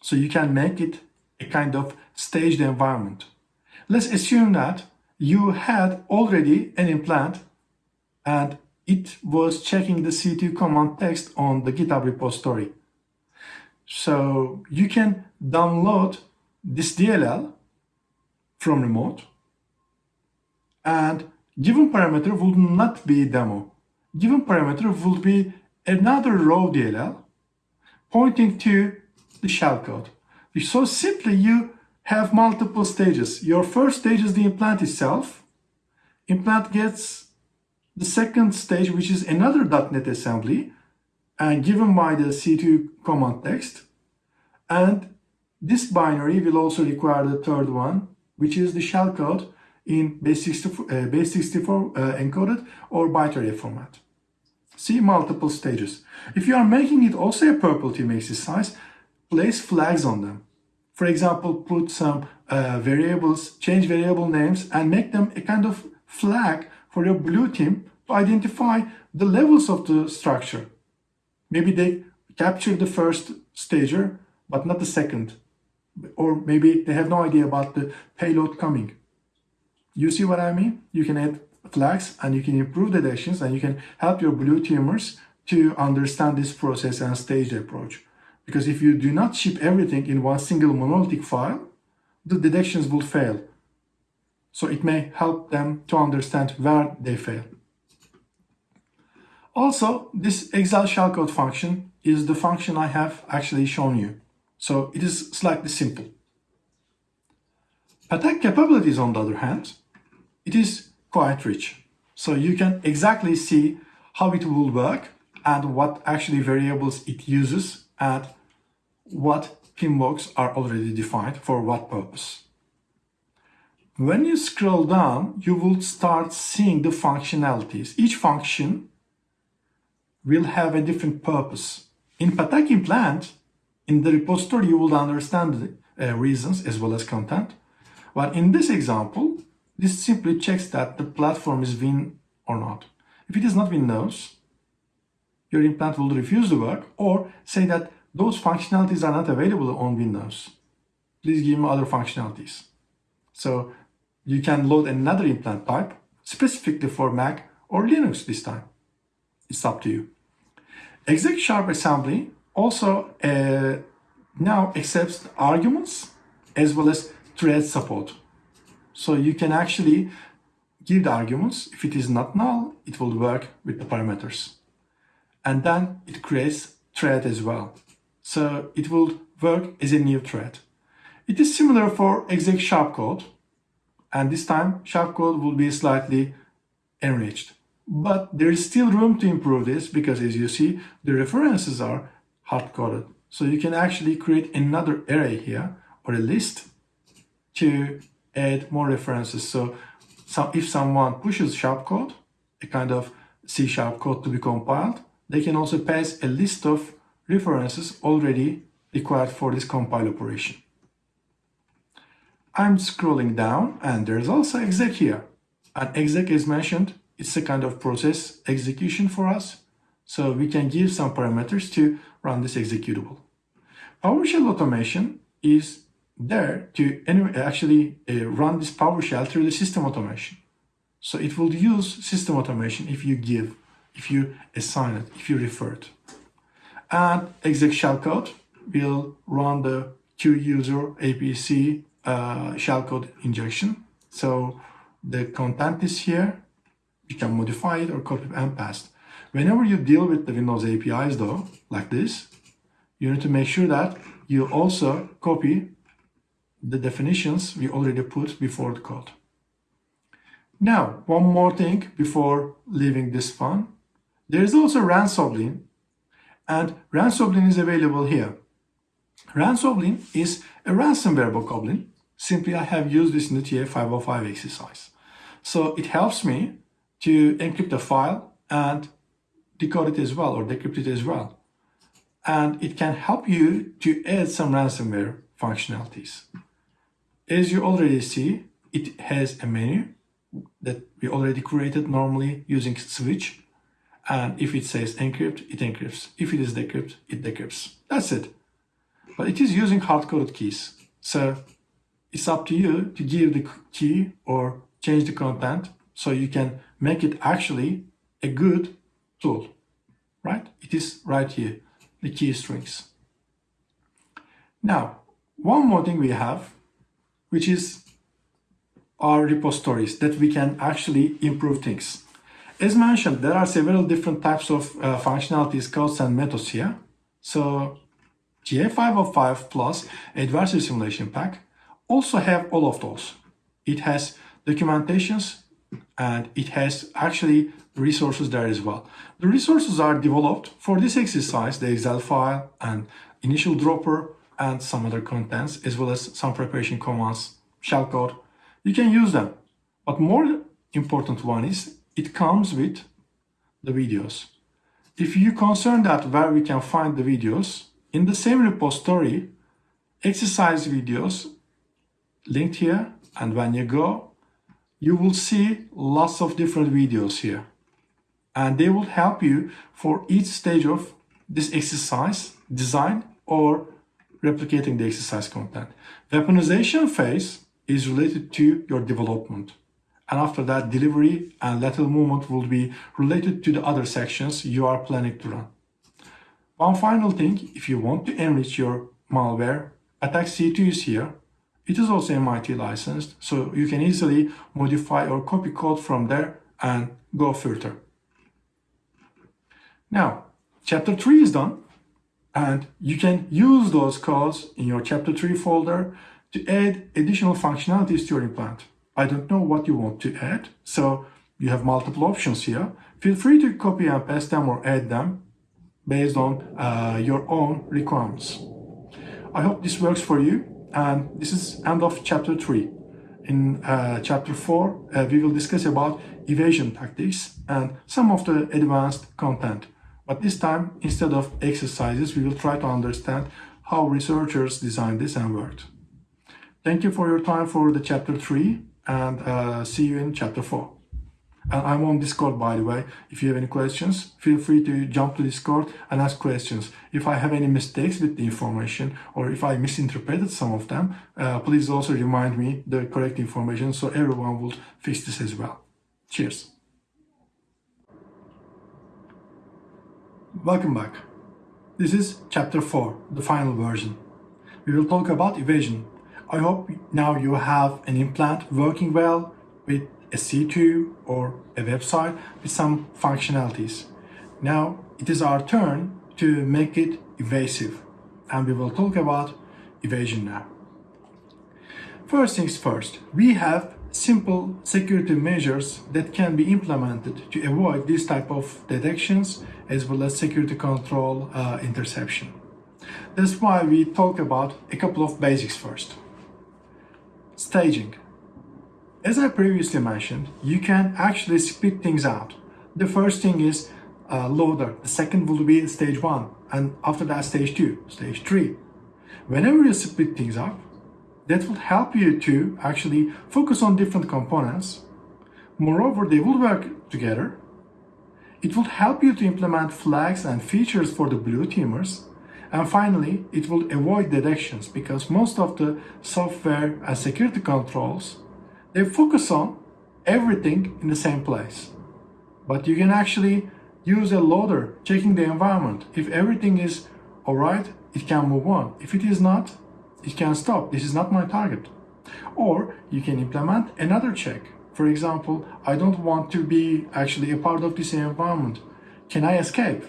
So you can make it a kind of staged environment. Let's assume that you had already an implant and it was checking the C2 command text on the GitHub repository. So you can download this DLL from remote and given parameter will not be demo. Given parameter will be another raw DLL pointing to the shellcode. So simply you have multiple stages. Your first stage is the implant itself. Implant gets the second stage, which is another .NET assembly, and given by the C2 command text. And this binary will also require the third one, which is the shellcode in base64, uh, base 64 uh, encoded or byte format. See multiple stages. If you are making it also a purple team exercise, place flags on them. For example, put some uh, variables, change variable names and make them a kind of flag for your blue team to identify the levels of the structure. Maybe they capture the first stager, but not the second. Or maybe they have no idea about the payload coming. You see what I mean? You can add flags and you can improve the detections and you can help your blue teamers to understand this process and stage the approach. Because if you do not ship everything in one single monolithic file, the detections will fail. So it may help them to understand where they fail. Also, this Excel shellcode function is the function I have actually shown you. So it is slightly simple. Attack capabilities, on the other hand, it is quite rich. So you can exactly see how it will work and what actually variables it uses and what PMBOKs are already defined for what purpose. When you scroll down, you will start seeing the functionalities. Each function will have a different purpose. In Patak implant, in the repository, you will understand the uh, reasons as well as content. But in this example, this simply checks that the platform is Win or not. If it is not Windows, your implant will refuse to work or say that those functionalities are not available on Windows. Please give me other functionalities. So you can load another implant type specifically for Mac or Linux this time. It's up to you. Exec sharp assembly also uh, now accepts arguments as well as thread support. So you can actually give the arguments. If it is not null, it will work with the parameters. And then it creates thread as well. So it will work as a new thread. It is similar for exec sharp code. and this time sharp code will be slightly enriched. But there is still room to improve this because as you see, the references are hard-coded. So you can actually create another array here or a list to add more references. So, so if someone pushes sharp code, a kind of C sharp code to be compiled, they can also pass a list of references already required for this compile operation. I'm scrolling down and there's also exec here. And exec is mentioned, it's a kind of process execution for us. So we can give some parameters to run this executable. PowerShell automation is there to actually uh, run this PowerShell through the system automation. So it will use system automation if you give, if you assign it, if you refer it. And exec shellcode will run the QUser APC uh, shellcode injection. So the content is here. You can modify it or copy and paste. Whenever you deal with the Windows APIs though, like this, you need to make sure that you also copy the definitions we already put before the code. Now, one more thing before leaving this fun. There is also Ransoblin, and Ransoblin is available here. Ransoblin is a ransomware bokoblin. Simply, I have used this in the TA505 exercise. So it helps me to encrypt a file and decode it as well or decrypt it as well. And it can help you to add some ransomware functionalities. As you already see, it has a menu that we already created normally using switch. And if it says encrypt, it encrypts. If it is decrypt, it decrypts. That's it. But it is using hard-coded keys. So it's up to you to give the key or change the content so you can make it actually a good tool, right? It is right here, the key strings. Now, one more thing we have, which is our repositories that we can actually improve things. As mentioned, there are several different types of uh, functionalities, codes, and methods here. So TA505 plus Adversary Simulation Pack also have all of those. It has documentations and it has actually resources there as well. The resources are developed for this exercise, the Excel file and initial dropper and some other contents, as well as some preparation commands, shellcode. You can use them. But more important one is it comes with the videos. If you concern that where we can find the videos, in the same repository, exercise videos linked here, and when you go, you will see lots of different videos here. And they will help you for each stage of this exercise, design or replicating the exercise content. Weaponization phase is related to your development. And after that, delivery and lateral movement will be related to the other sections you are planning to run. One final thing, if you want to enrich your malware, Attack C2 is here. It is also MIT licensed, so you can easily modify or copy code from there and go further. Now, chapter 3 is done, and you can use those codes in your chapter 3 folder to add additional functionalities to your implant. I don't know what you want to add, so you have multiple options here. Feel free to copy and paste them or add them based on uh, your own requirements. I hope this works for you and this is end of chapter 3. In uh, chapter 4 uh, we will discuss about evasion tactics and some of the advanced content. But this time instead of exercises we will try to understand how researchers designed this and worked. Thank you for your time for the chapter 3 and uh, see you in chapter 4. And I'm on Discord, by the way. If you have any questions, feel free to jump to Discord and ask questions. If I have any mistakes with the information or if I misinterpreted some of them, uh, please also remind me the correct information so everyone will fix this as well. Cheers. Welcome back. This is chapter 4, the final version. We will talk about evasion. I hope now you have an implant working well with a C2 or a website with some functionalities. Now it is our turn to make it evasive and we will talk about evasion now. First things first, we have simple security measures that can be implemented to avoid this type of detections as well as security control uh, interception. That's why we talk about a couple of basics first. Staging. As I previously mentioned, you can actually split things out. The first thing is uh, loader, the second will be stage one, and after that stage two, stage three. Whenever you split things up, that will help you to actually focus on different components. Moreover, they will work together. It will help you to implement flags and features for the blue teamers. And finally, it will avoid detections because most of the software and security controls, they focus on everything in the same place. But you can actually use a loader checking the environment. If everything is alright, it can move on. If it is not, it can stop. This is not my target. Or you can implement another check. For example, I don't want to be actually a part of this environment. Can I escape?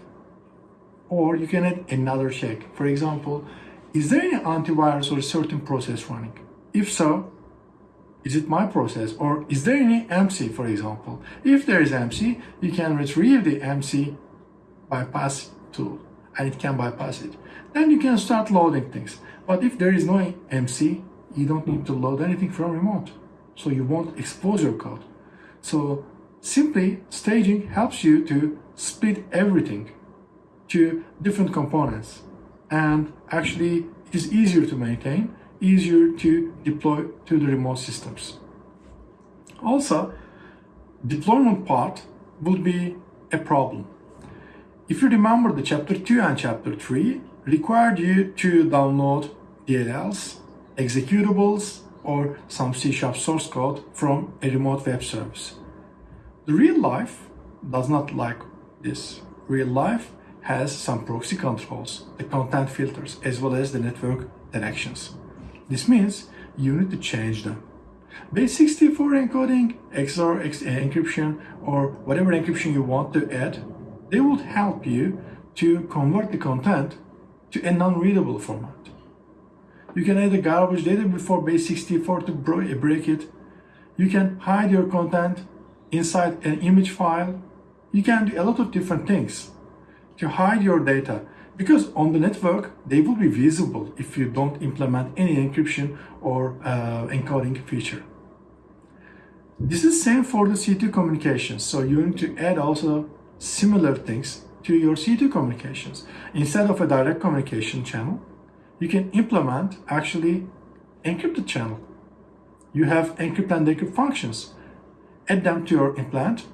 Or you can add another check. For example, is there any antivirus or certain process running? If so, is it my process or is there any MC for example? If there is MC, you can retrieve the MC bypass tool and it can bypass it. Then you can start loading things. But if there is no MC, you don't need to load anything from remote. So you won't expose your code. So simply staging helps you to split everything to different components. And actually it is easier to maintain, easier to deploy to the remote systems. Also, deployment part would be a problem. If you remember the chapter 2 and chapter 3, required you to download DLLs, executables, or some C Sharp source code from a remote web service. The real life does not like this. Real life has some proxy controls, the content filters, as well as the network directions. This means you need to change them. Base64 encoding, XOR encryption, or whatever encryption you want to add, they will help you to convert the content to a non-readable format. You can add a garbage data before base64 to break it. You can hide your content inside an image file. You can do a lot of different things to hide your data because on the network they will be visible if you don't implement any encryption or uh, encoding feature. This is same for the C2 communications. So you need to add also similar things to your C2 communications. Instead of a direct communication channel, you can implement actually encrypted channel. You have encrypt and decrypt functions. Add them to your implant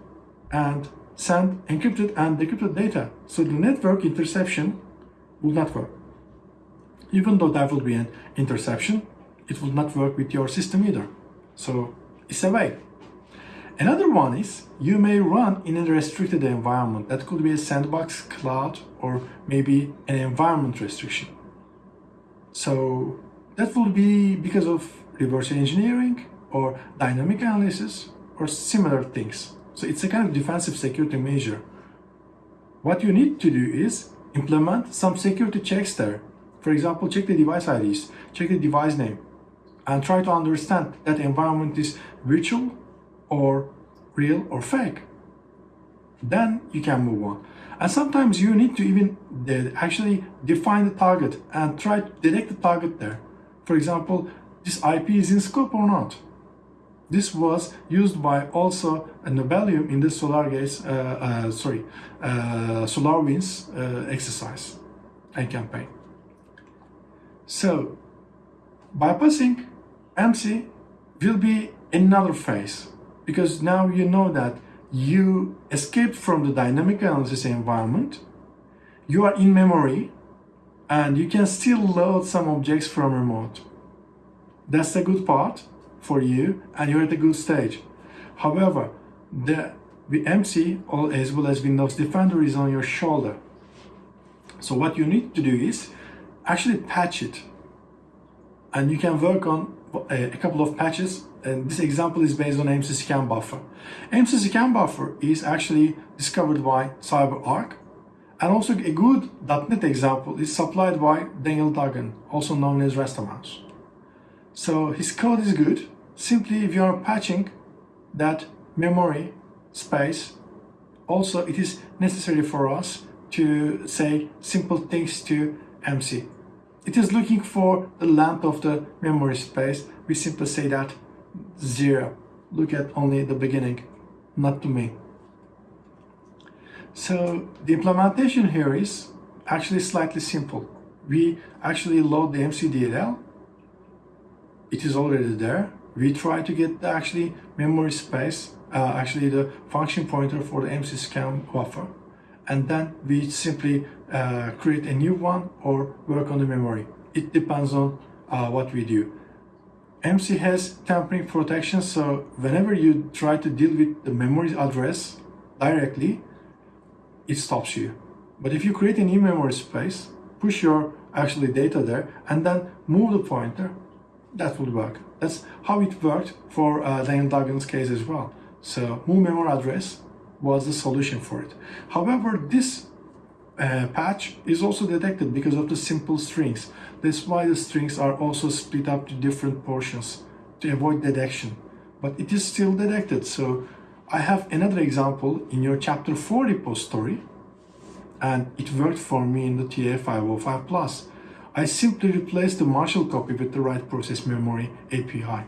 and send encrypted and decrypted data. So the network interception will not work. Even though there will be an interception, it will not work with your system either. So it's a way. Another one is you may run in a restricted environment. That could be a sandbox, cloud, or maybe an environment restriction. So that will be because of reverse engineering or dynamic analysis or similar things. So it's a kind of defensive security measure. What you need to do is implement some security checks there. For example, check the device IDs, check the device name, and try to understand that environment is virtual or real or fake. Then you can move on. And sometimes you need to even actually define the target and try to detect the target there. For example, this IP is in scope or not. This was used by also a Nobelium in the SolarGates, uh, uh, sorry, uh, SolarWinds uh, exercise and campaign. So, bypassing MC will be another phase because now you know that you escaped from the dynamic analysis environment, you are in memory, and you can still load some objects from remote. That's the good part for you, and you're at a good stage. However, the, MC as well as Windows Defender is on your shoulder. So what you need to do is actually patch it. And you can work on a, a couple of patches and this example is based on MC scan buffer. MC scan buffer is actually discovered by CyberArk and also a good .NET example is supplied by Daniel Duggan, also known as Rastamouse. So his code is good. Simply if you are patching that memory space, also it is necessary for us to say simple things to MC. It is looking for the length of the memory space. We simply say that zero. Look at only the beginning, not the main. So the implementation here is actually slightly simple. We actually load the MCDLL. It is already there. We try to get the actually memory space, uh, actually the function pointer for the MC scan buffer. And then we simply uh, create a new one or work on the memory. It depends on uh, what we do. MC has tampering protection, so whenever you try to deal with the memory address directly, it stops you. But if you create a new memory space, push your actually data there, and then move the pointer, that would work. That's how it worked for uh, Daniel Duggan's case as well. So move memory address was the solution for it. However, this uh, patch is also detected because of the simple strings. That's why the strings are also split up to different portions to avoid detection. But it is still detected. So I have another example in your chapter 4 repository and it worked for me in the TA505 Plus. I simply replaced the Marshall copy with the write process memory API.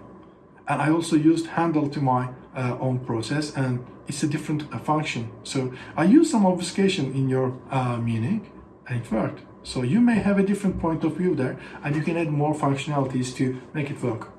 And I also used handle to my uh, own process and it's a different uh, function. So I used some obfuscation in your uh, meaning and it worked. So you may have a different point of view there and you can add more functionalities to make it work.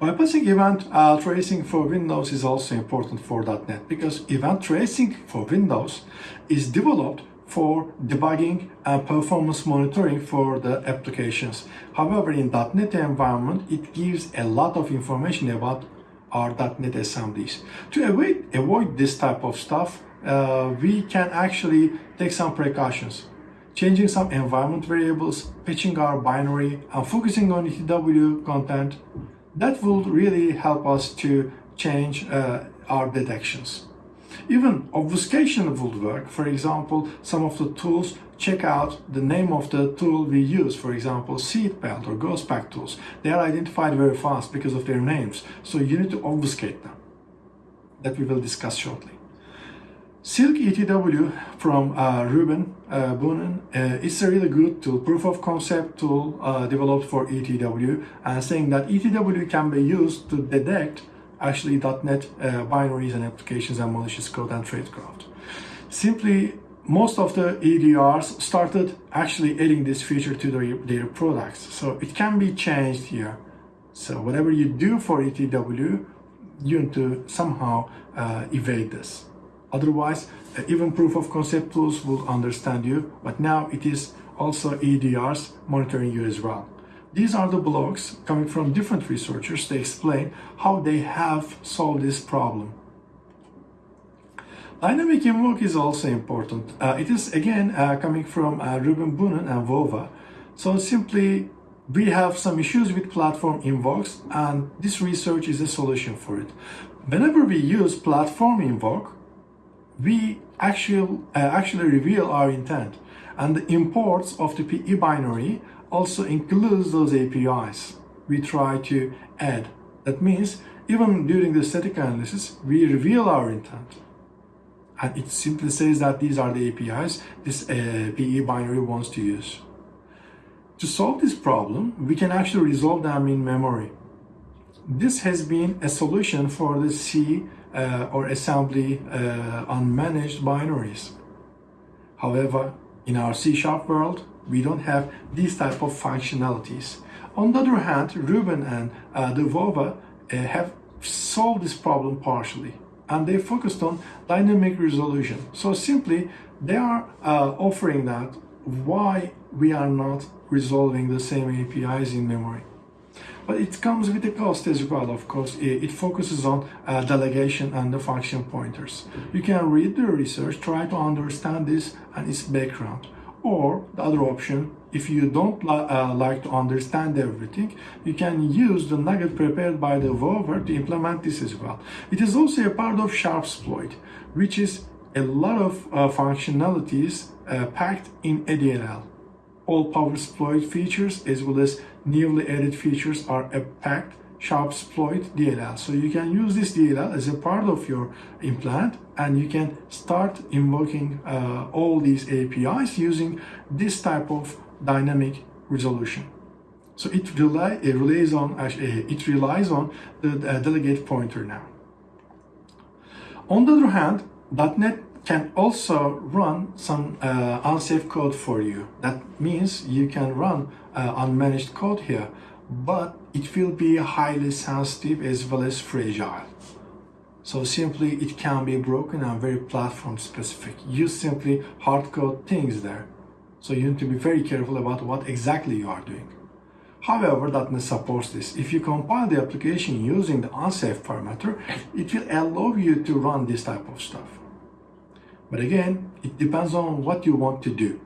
Bypassing event uh, tracing for Windows is also important for .NET because event tracing for Windows is developed for debugging and performance monitoring for the applications. However, in .NET environment, it gives a lot of information about our .NET assemblies. To avoid, avoid this type of stuff, uh, we can actually take some precautions. Changing some environment variables, patching our binary, and focusing on ETW content, that will really help us to change uh, our detections. Even obfuscation would work. For example, some of the tools check out the name of the tool we use. For example, seatbelt or ghost pack tools. They are identified very fast because of their names. So you need to obfuscate them. That we will discuss shortly. Silk ETW from uh, Ruben uh, Boonen uh, is a really good tool, proof of concept tool uh, developed for ETW, and saying that ETW can be used to detect actually .NET uh, binaries and applications and malicious code and tradecraft. Simply, most of the EDRs started actually adding this feature to their, their products, so it can be changed here. So whatever you do for ETW, you need to somehow uh, evade this. Otherwise, uh, even proof of concept tools will understand you, but now it is also EDRs monitoring you as well. These are the blogs coming from different researchers They explain how they have solved this problem. Dynamic invoke is also important. Uh, it is again uh, coming from uh, Ruben Boonen and Vova. So simply we have some issues with platform invokes and this research is a solution for it. Whenever we use platform invoke, we actually, uh, actually reveal our intent. And the imports of the PE binary also includes those APIs we try to add. That means even during the static analysis, we reveal our intent. And it simply says that these are the APIs this uh, PE binary wants to use. To solve this problem, we can actually resolve them in memory. This has been a solution for the C uh, or assembly uh, unmanaged binaries. However, in our C-sharp world, we don't have these type of functionalities. On the other hand, Ruben and uh, Devova uh, have solved this problem partially and they focused on dynamic resolution. So simply, they are uh, offering that why we are not resolving the same APIs in memory. But it comes with a cost as well, of course. It focuses on uh, delegation and the function pointers. You can read the research, try to understand this and its background. Or the other option, if you don't li uh, like to understand everything, you can use the nugget prepared by the Vover to implement this as well. It is also a part of Sharpsploit, which is a lot of uh, functionalities uh, packed in ADLL all power exploit features as well as newly added features are packed Sharpsploit DLL. So you can use this DLL as a part of your implant and you can start invoking uh, all these APIs using this type of dynamic resolution. So it, rely, it relies on it relies on the uh, delegate pointer now. On the other hand, .NET can also run some uh, unsafe code for you. That means you can run uh, unmanaged code here, but it will be highly sensitive as well as fragile. So simply it can be broken and very platform specific. You simply hard code things there. So you need to be very careful about what exactly you are doing. However, .NET supports this. If you compile the application using the unsafe parameter, it will allow you to run this type of stuff. But again, it depends on what you want to do.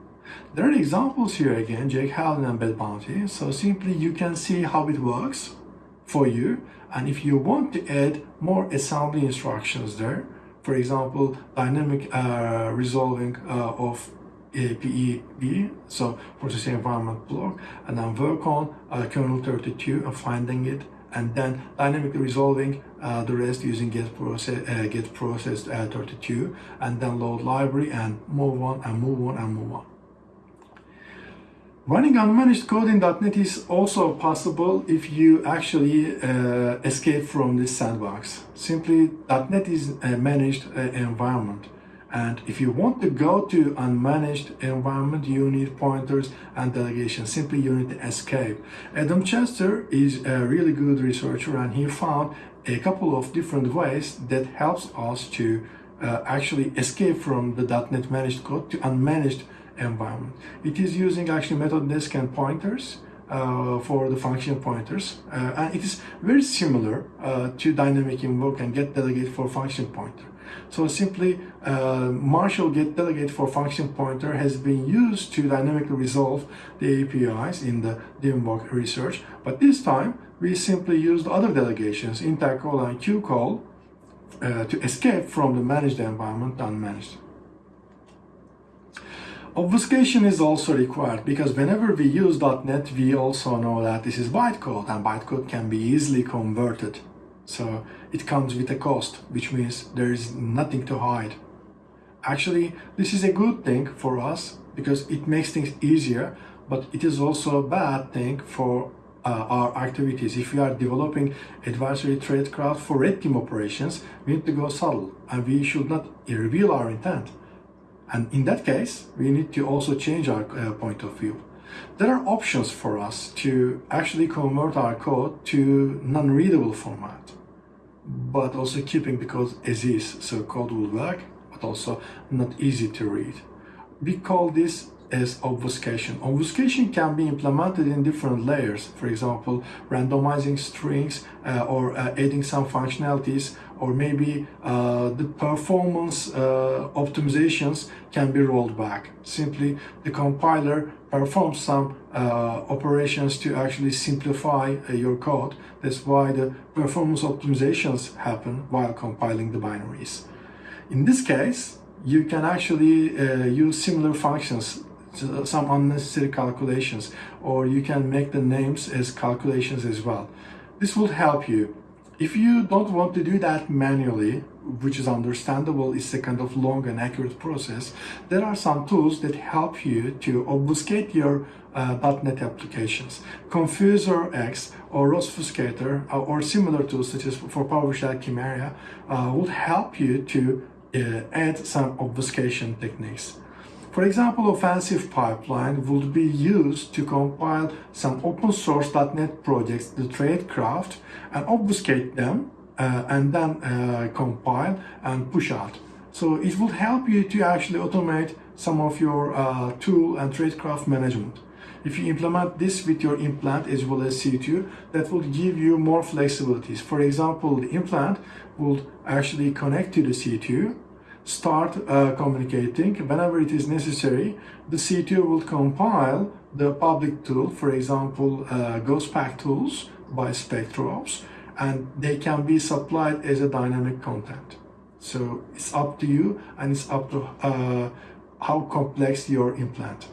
There are examples here again, Jake Hallen and Bed Bounty. So simply you can see how it works for you. And if you want to add more assembly instructions there, for example, dynamic uh, resolving uh, of PEB, so processing environment block, and then work on uh, kernel 32 and finding it and then dynamically resolving uh, the rest using get process uh, get processed uh, 32 and then load library and move on and move on and move on running unmanaged code in .NET is also possible if you actually uh, escape from this sandbox simply .NET is a managed uh, environment and if you want to go to unmanaged environment, you need pointers and delegation. Simply you need to escape. Adam Chester is a really good researcher and he found a couple of different ways that helps us to uh, actually escape from the .NET managed code to unmanaged environment. It is using actually method desk and pointers uh, for the function pointers. Uh, and it is very similar uh, to dynamic invoke and get delegate for function pointer. So simply uh, Marshall get delegate for function pointer has been used to dynamically resolve the APIs in the Dimbok research. But this time we simply used other delegations, intercall and qcall, uh, to escape from the managed environment unmanaged. Obfuscation is also required because whenever we use .NET, we also know that this is bytecode and bytecode can be easily converted. So it comes with a cost, which means there is nothing to hide. Actually, this is a good thing for us because it makes things easier, but it is also a bad thing for uh, our activities. If we are developing adversary tradecraft for red team operations, we need to go subtle and we should not reveal our intent. And in that case, we need to also change our uh, point of view. There are options for us to actually convert our code to non-readable format, but also keeping the code as is, so code will work, but also not easy to read. We call this as obfuscation. Obfuscation can be implemented in different layers. For example, randomizing strings uh, or uh, adding some functionalities or maybe uh, the performance uh, optimizations can be rolled back. Simply the compiler performs some uh, operations to actually simplify uh, your code. That's why the performance optimizations happen while compiling the binaries. In this case, you can actually use similar functions some unnecessary calculations or you can make the names as calculations as well. This will help you. If you don't want to do that manually, which is understandable, it's a kind of long and accurate process, there are some tools that help you to obfuscate your uh, .NET applications. Confuser X or Obfuscator uh, or similar tools such as for PowerShell Chimera uh, would help you to uh, add some obfuscation techniques. For example, Offensive Pipeline would be used to compile some open source .NET projects, the tradecraft, and obfuscate them, uh, and then uh, compile and push out. So it would help you to actually automate some of your uh, tool and tradecraft management. If you implement this with your implant as well as C2, that will give you more flexibilities. For example, the implant will actually connect to the C2 start uh, communicating. Whenever it is necessary the C2 will compile the public tool for example uh, GhostPack tools by SpectreOps and they can be supplied as a dynamic content. So it's up to you and it's up to uh, how complex your implant.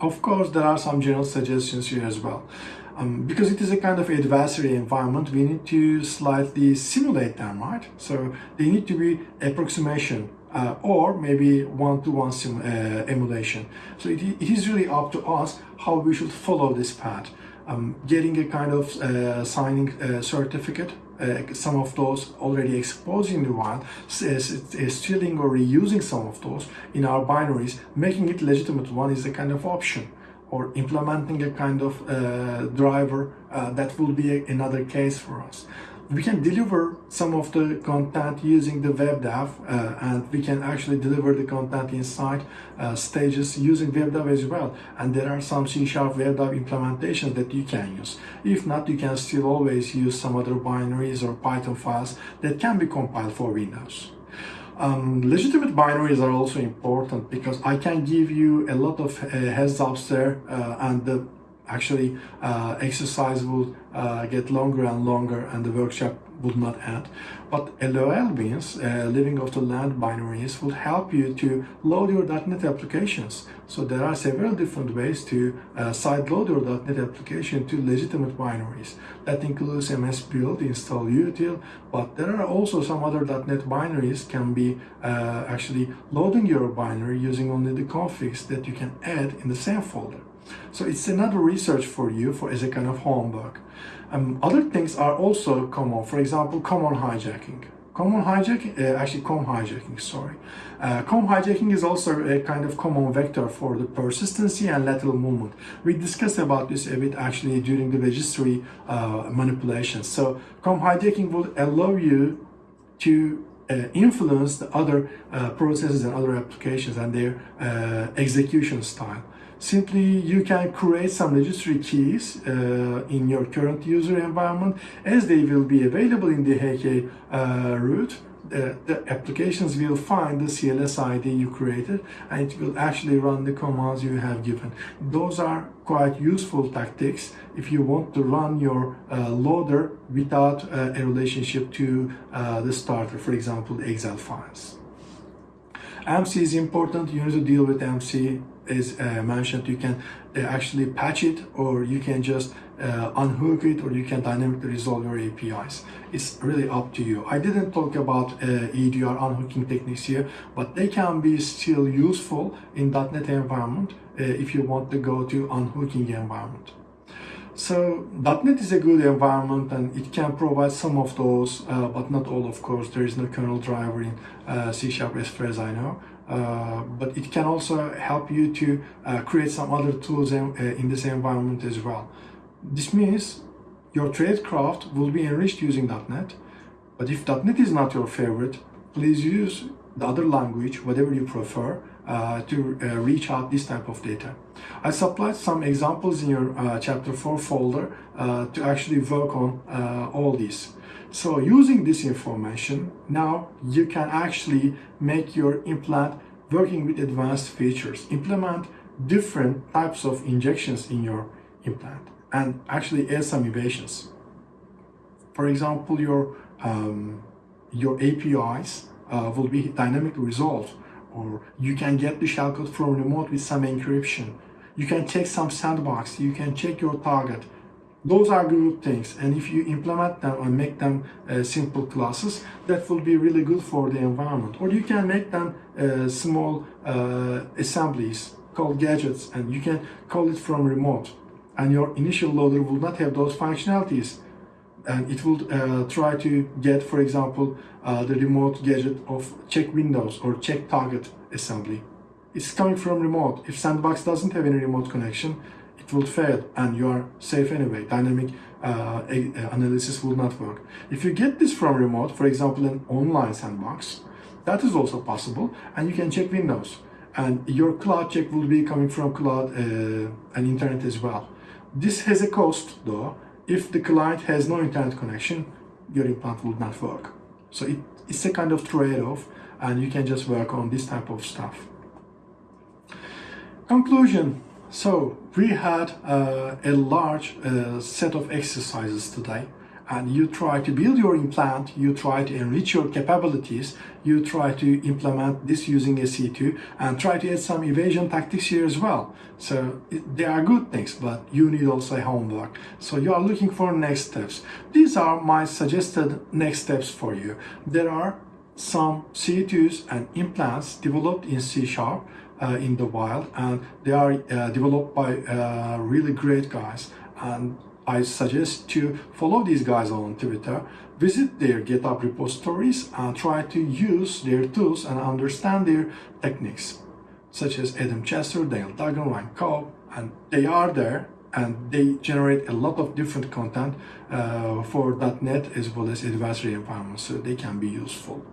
Of course, there are some general suggestions here as well. Um, because it is a kind of adversary environment, we need to slightly simulate them, right? So they need to be approximation uh, or maybe one-to-one -one, uh, emulation. So it, it is really up to us how we should follow this path. Um, getting a kind of uh, signing uh, certificate uh, some of those already exposed in the wild, stealing or reusing some of those in our binaries, making it legitimate one is a kind of option or implementing a kind of uh, driver uh, that will be a, another case for us we can deliver some of the content using the WebDAV uh, and we can actually deliver the content inside uh, stages using WebDAV as well. And there are some C-sharp WebDAV implementations that you can use. If not, you can still always use some other binaries or Python files that can be compiled for Windows. Um, legitimate binaries are also important because I can give you a lot of uh, heads ups there uh, and the actually uh, exercise will uh, get longer and longer and the workshop would not end. But LOL means uh, living off the land binaries will help you to load your .NET applications. So there are several different ways to uh, sideload your .NET application to legitimate binaries. That includes MS Build, install util, but there are also some other .NET binaries can be uh, actually loading your binary using only the configs that you can add in the same folder. So it's another research for you for as a kind of homework. Um, other things are also common. For example, common hijacking. Common hijacking, uh, actually COM hijacking, sorry. Uh, COM hijacking is also a kind of common vector for the persistency and lateral movement. We discussed about this a bit actually during the registry uh, manipulation. So COM hijacking will allow you to uh, influence the other uh, processes and other applications and their uh, execution style. Simply, you can create some registry keys uh, in your current user environment as they will be available in the HK uh, root. Uh, the applications will find the CLS ID you created and it will actually run the commands you have given. Those are quite useful tactics if you want to run your uh, loader without uh, a relationship to uh, the starter, for example, Excel files. MC is important. You need to deal with MC as uh, mentioned. You can uh, actually patch it or you can just uh, unhook it or you can dynamically resolve your APIs. It's really up to you. I didn't talk about uh, EDR unhooking techniques here, but they can be still useful in .NET environment uh, if you want to go to unhooking environment. So .NET is a good environment and it can provide some of those, uh, but not all of course. There is no kernel driver in uh, C Sharp as far as I know. Uh, but it can also help you to uh, create some other tools in, uh, in this environment as well. This means your tradecraft will be enriched using .NET, but if .NET is not your favorite, please use the other language, whatever you prefer, uh, to uh, reach out this type of data. I supplied some examples in your uh, chapter 4 folder uh, to actually work on uh, all these. So using this information, now you can actually make your implant working with advanced features, implement different types of injections in your implant and actually add some innovations. For example, your, um, your APIs uh, will be dynamically resolved or you can get the shellcode from remote with some encryption. You can check some sandbox, you can check your target. Those are good things and if you implement them and make them uh, simple classes, that will be really good for the environment. Or you can make them uh, small uh, assemblies called gadgets and you can call it from remote. And your initial loader will not have those functionalities and it will uh, try to get, for example, uh, the remote gadget of check windows or check target assembly. It's coming from remote. If Sandbox doesn't have any remote connection, it will fail and you are safe anyway. Dynamic uh, uh analysis will not work. If you get this from remote, for example, an online sandbox, that is also possible and you can check windows and your cloud check will be coming from cloud uh, and internet as well. This has a cost though if the client has no internet connection, your implant will not work. So it, it's a kind of trade-off and you can just work on this type of stuff. Conclusion. So we had uh, a large uh, set of exercises today and you try to build your implant, you try to enrich your capabilities, you try to implement this using a C2 and try to add some evasion tactics here as well. So they are good things, but you need also homework. So you are looking for next steps. These are my suggested next steps for you. There are some C2s and implants developed in C Sharp uh, in the wild and they are uh, developed by uh, really great guys and I suggest to follow these guys on Twitter, visit their GitHub repositories and try to use their tools and understand their techniques, such as Adam Chester, Daniel Duggan, Ryan Cobb, and they are there and they generate a lot of different content uh, for .NET as well as advisory environments, so they can be useful.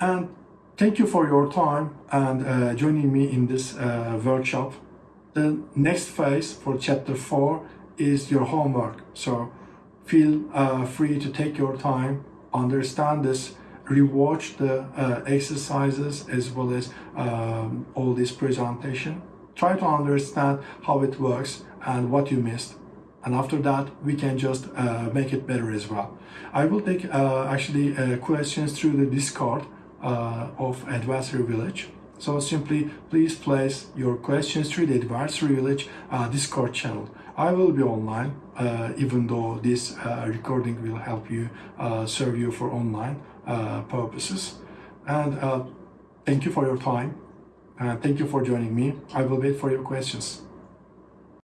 And thank you for your time and uh, joining me in this uh, workshop. The next phase for chapter 4 is your homework. So feel uh, free to take your time, understand this, rewatch the uh, exercises as well as um, all this presentation. Try to understand how it works and what you missed. And after that, we can just uh, make it better as well. I will take uh, actually uh, questions through the Discord uh, of Advisory Village. So simply please place your questions through the Advisory Village uh, Discord channel. I will be online, uh, even though this uh, recording will help you uh, serve you for online uh, purposes. And uh, thank you for your time. And thank you for joining me. I will wait for your questions.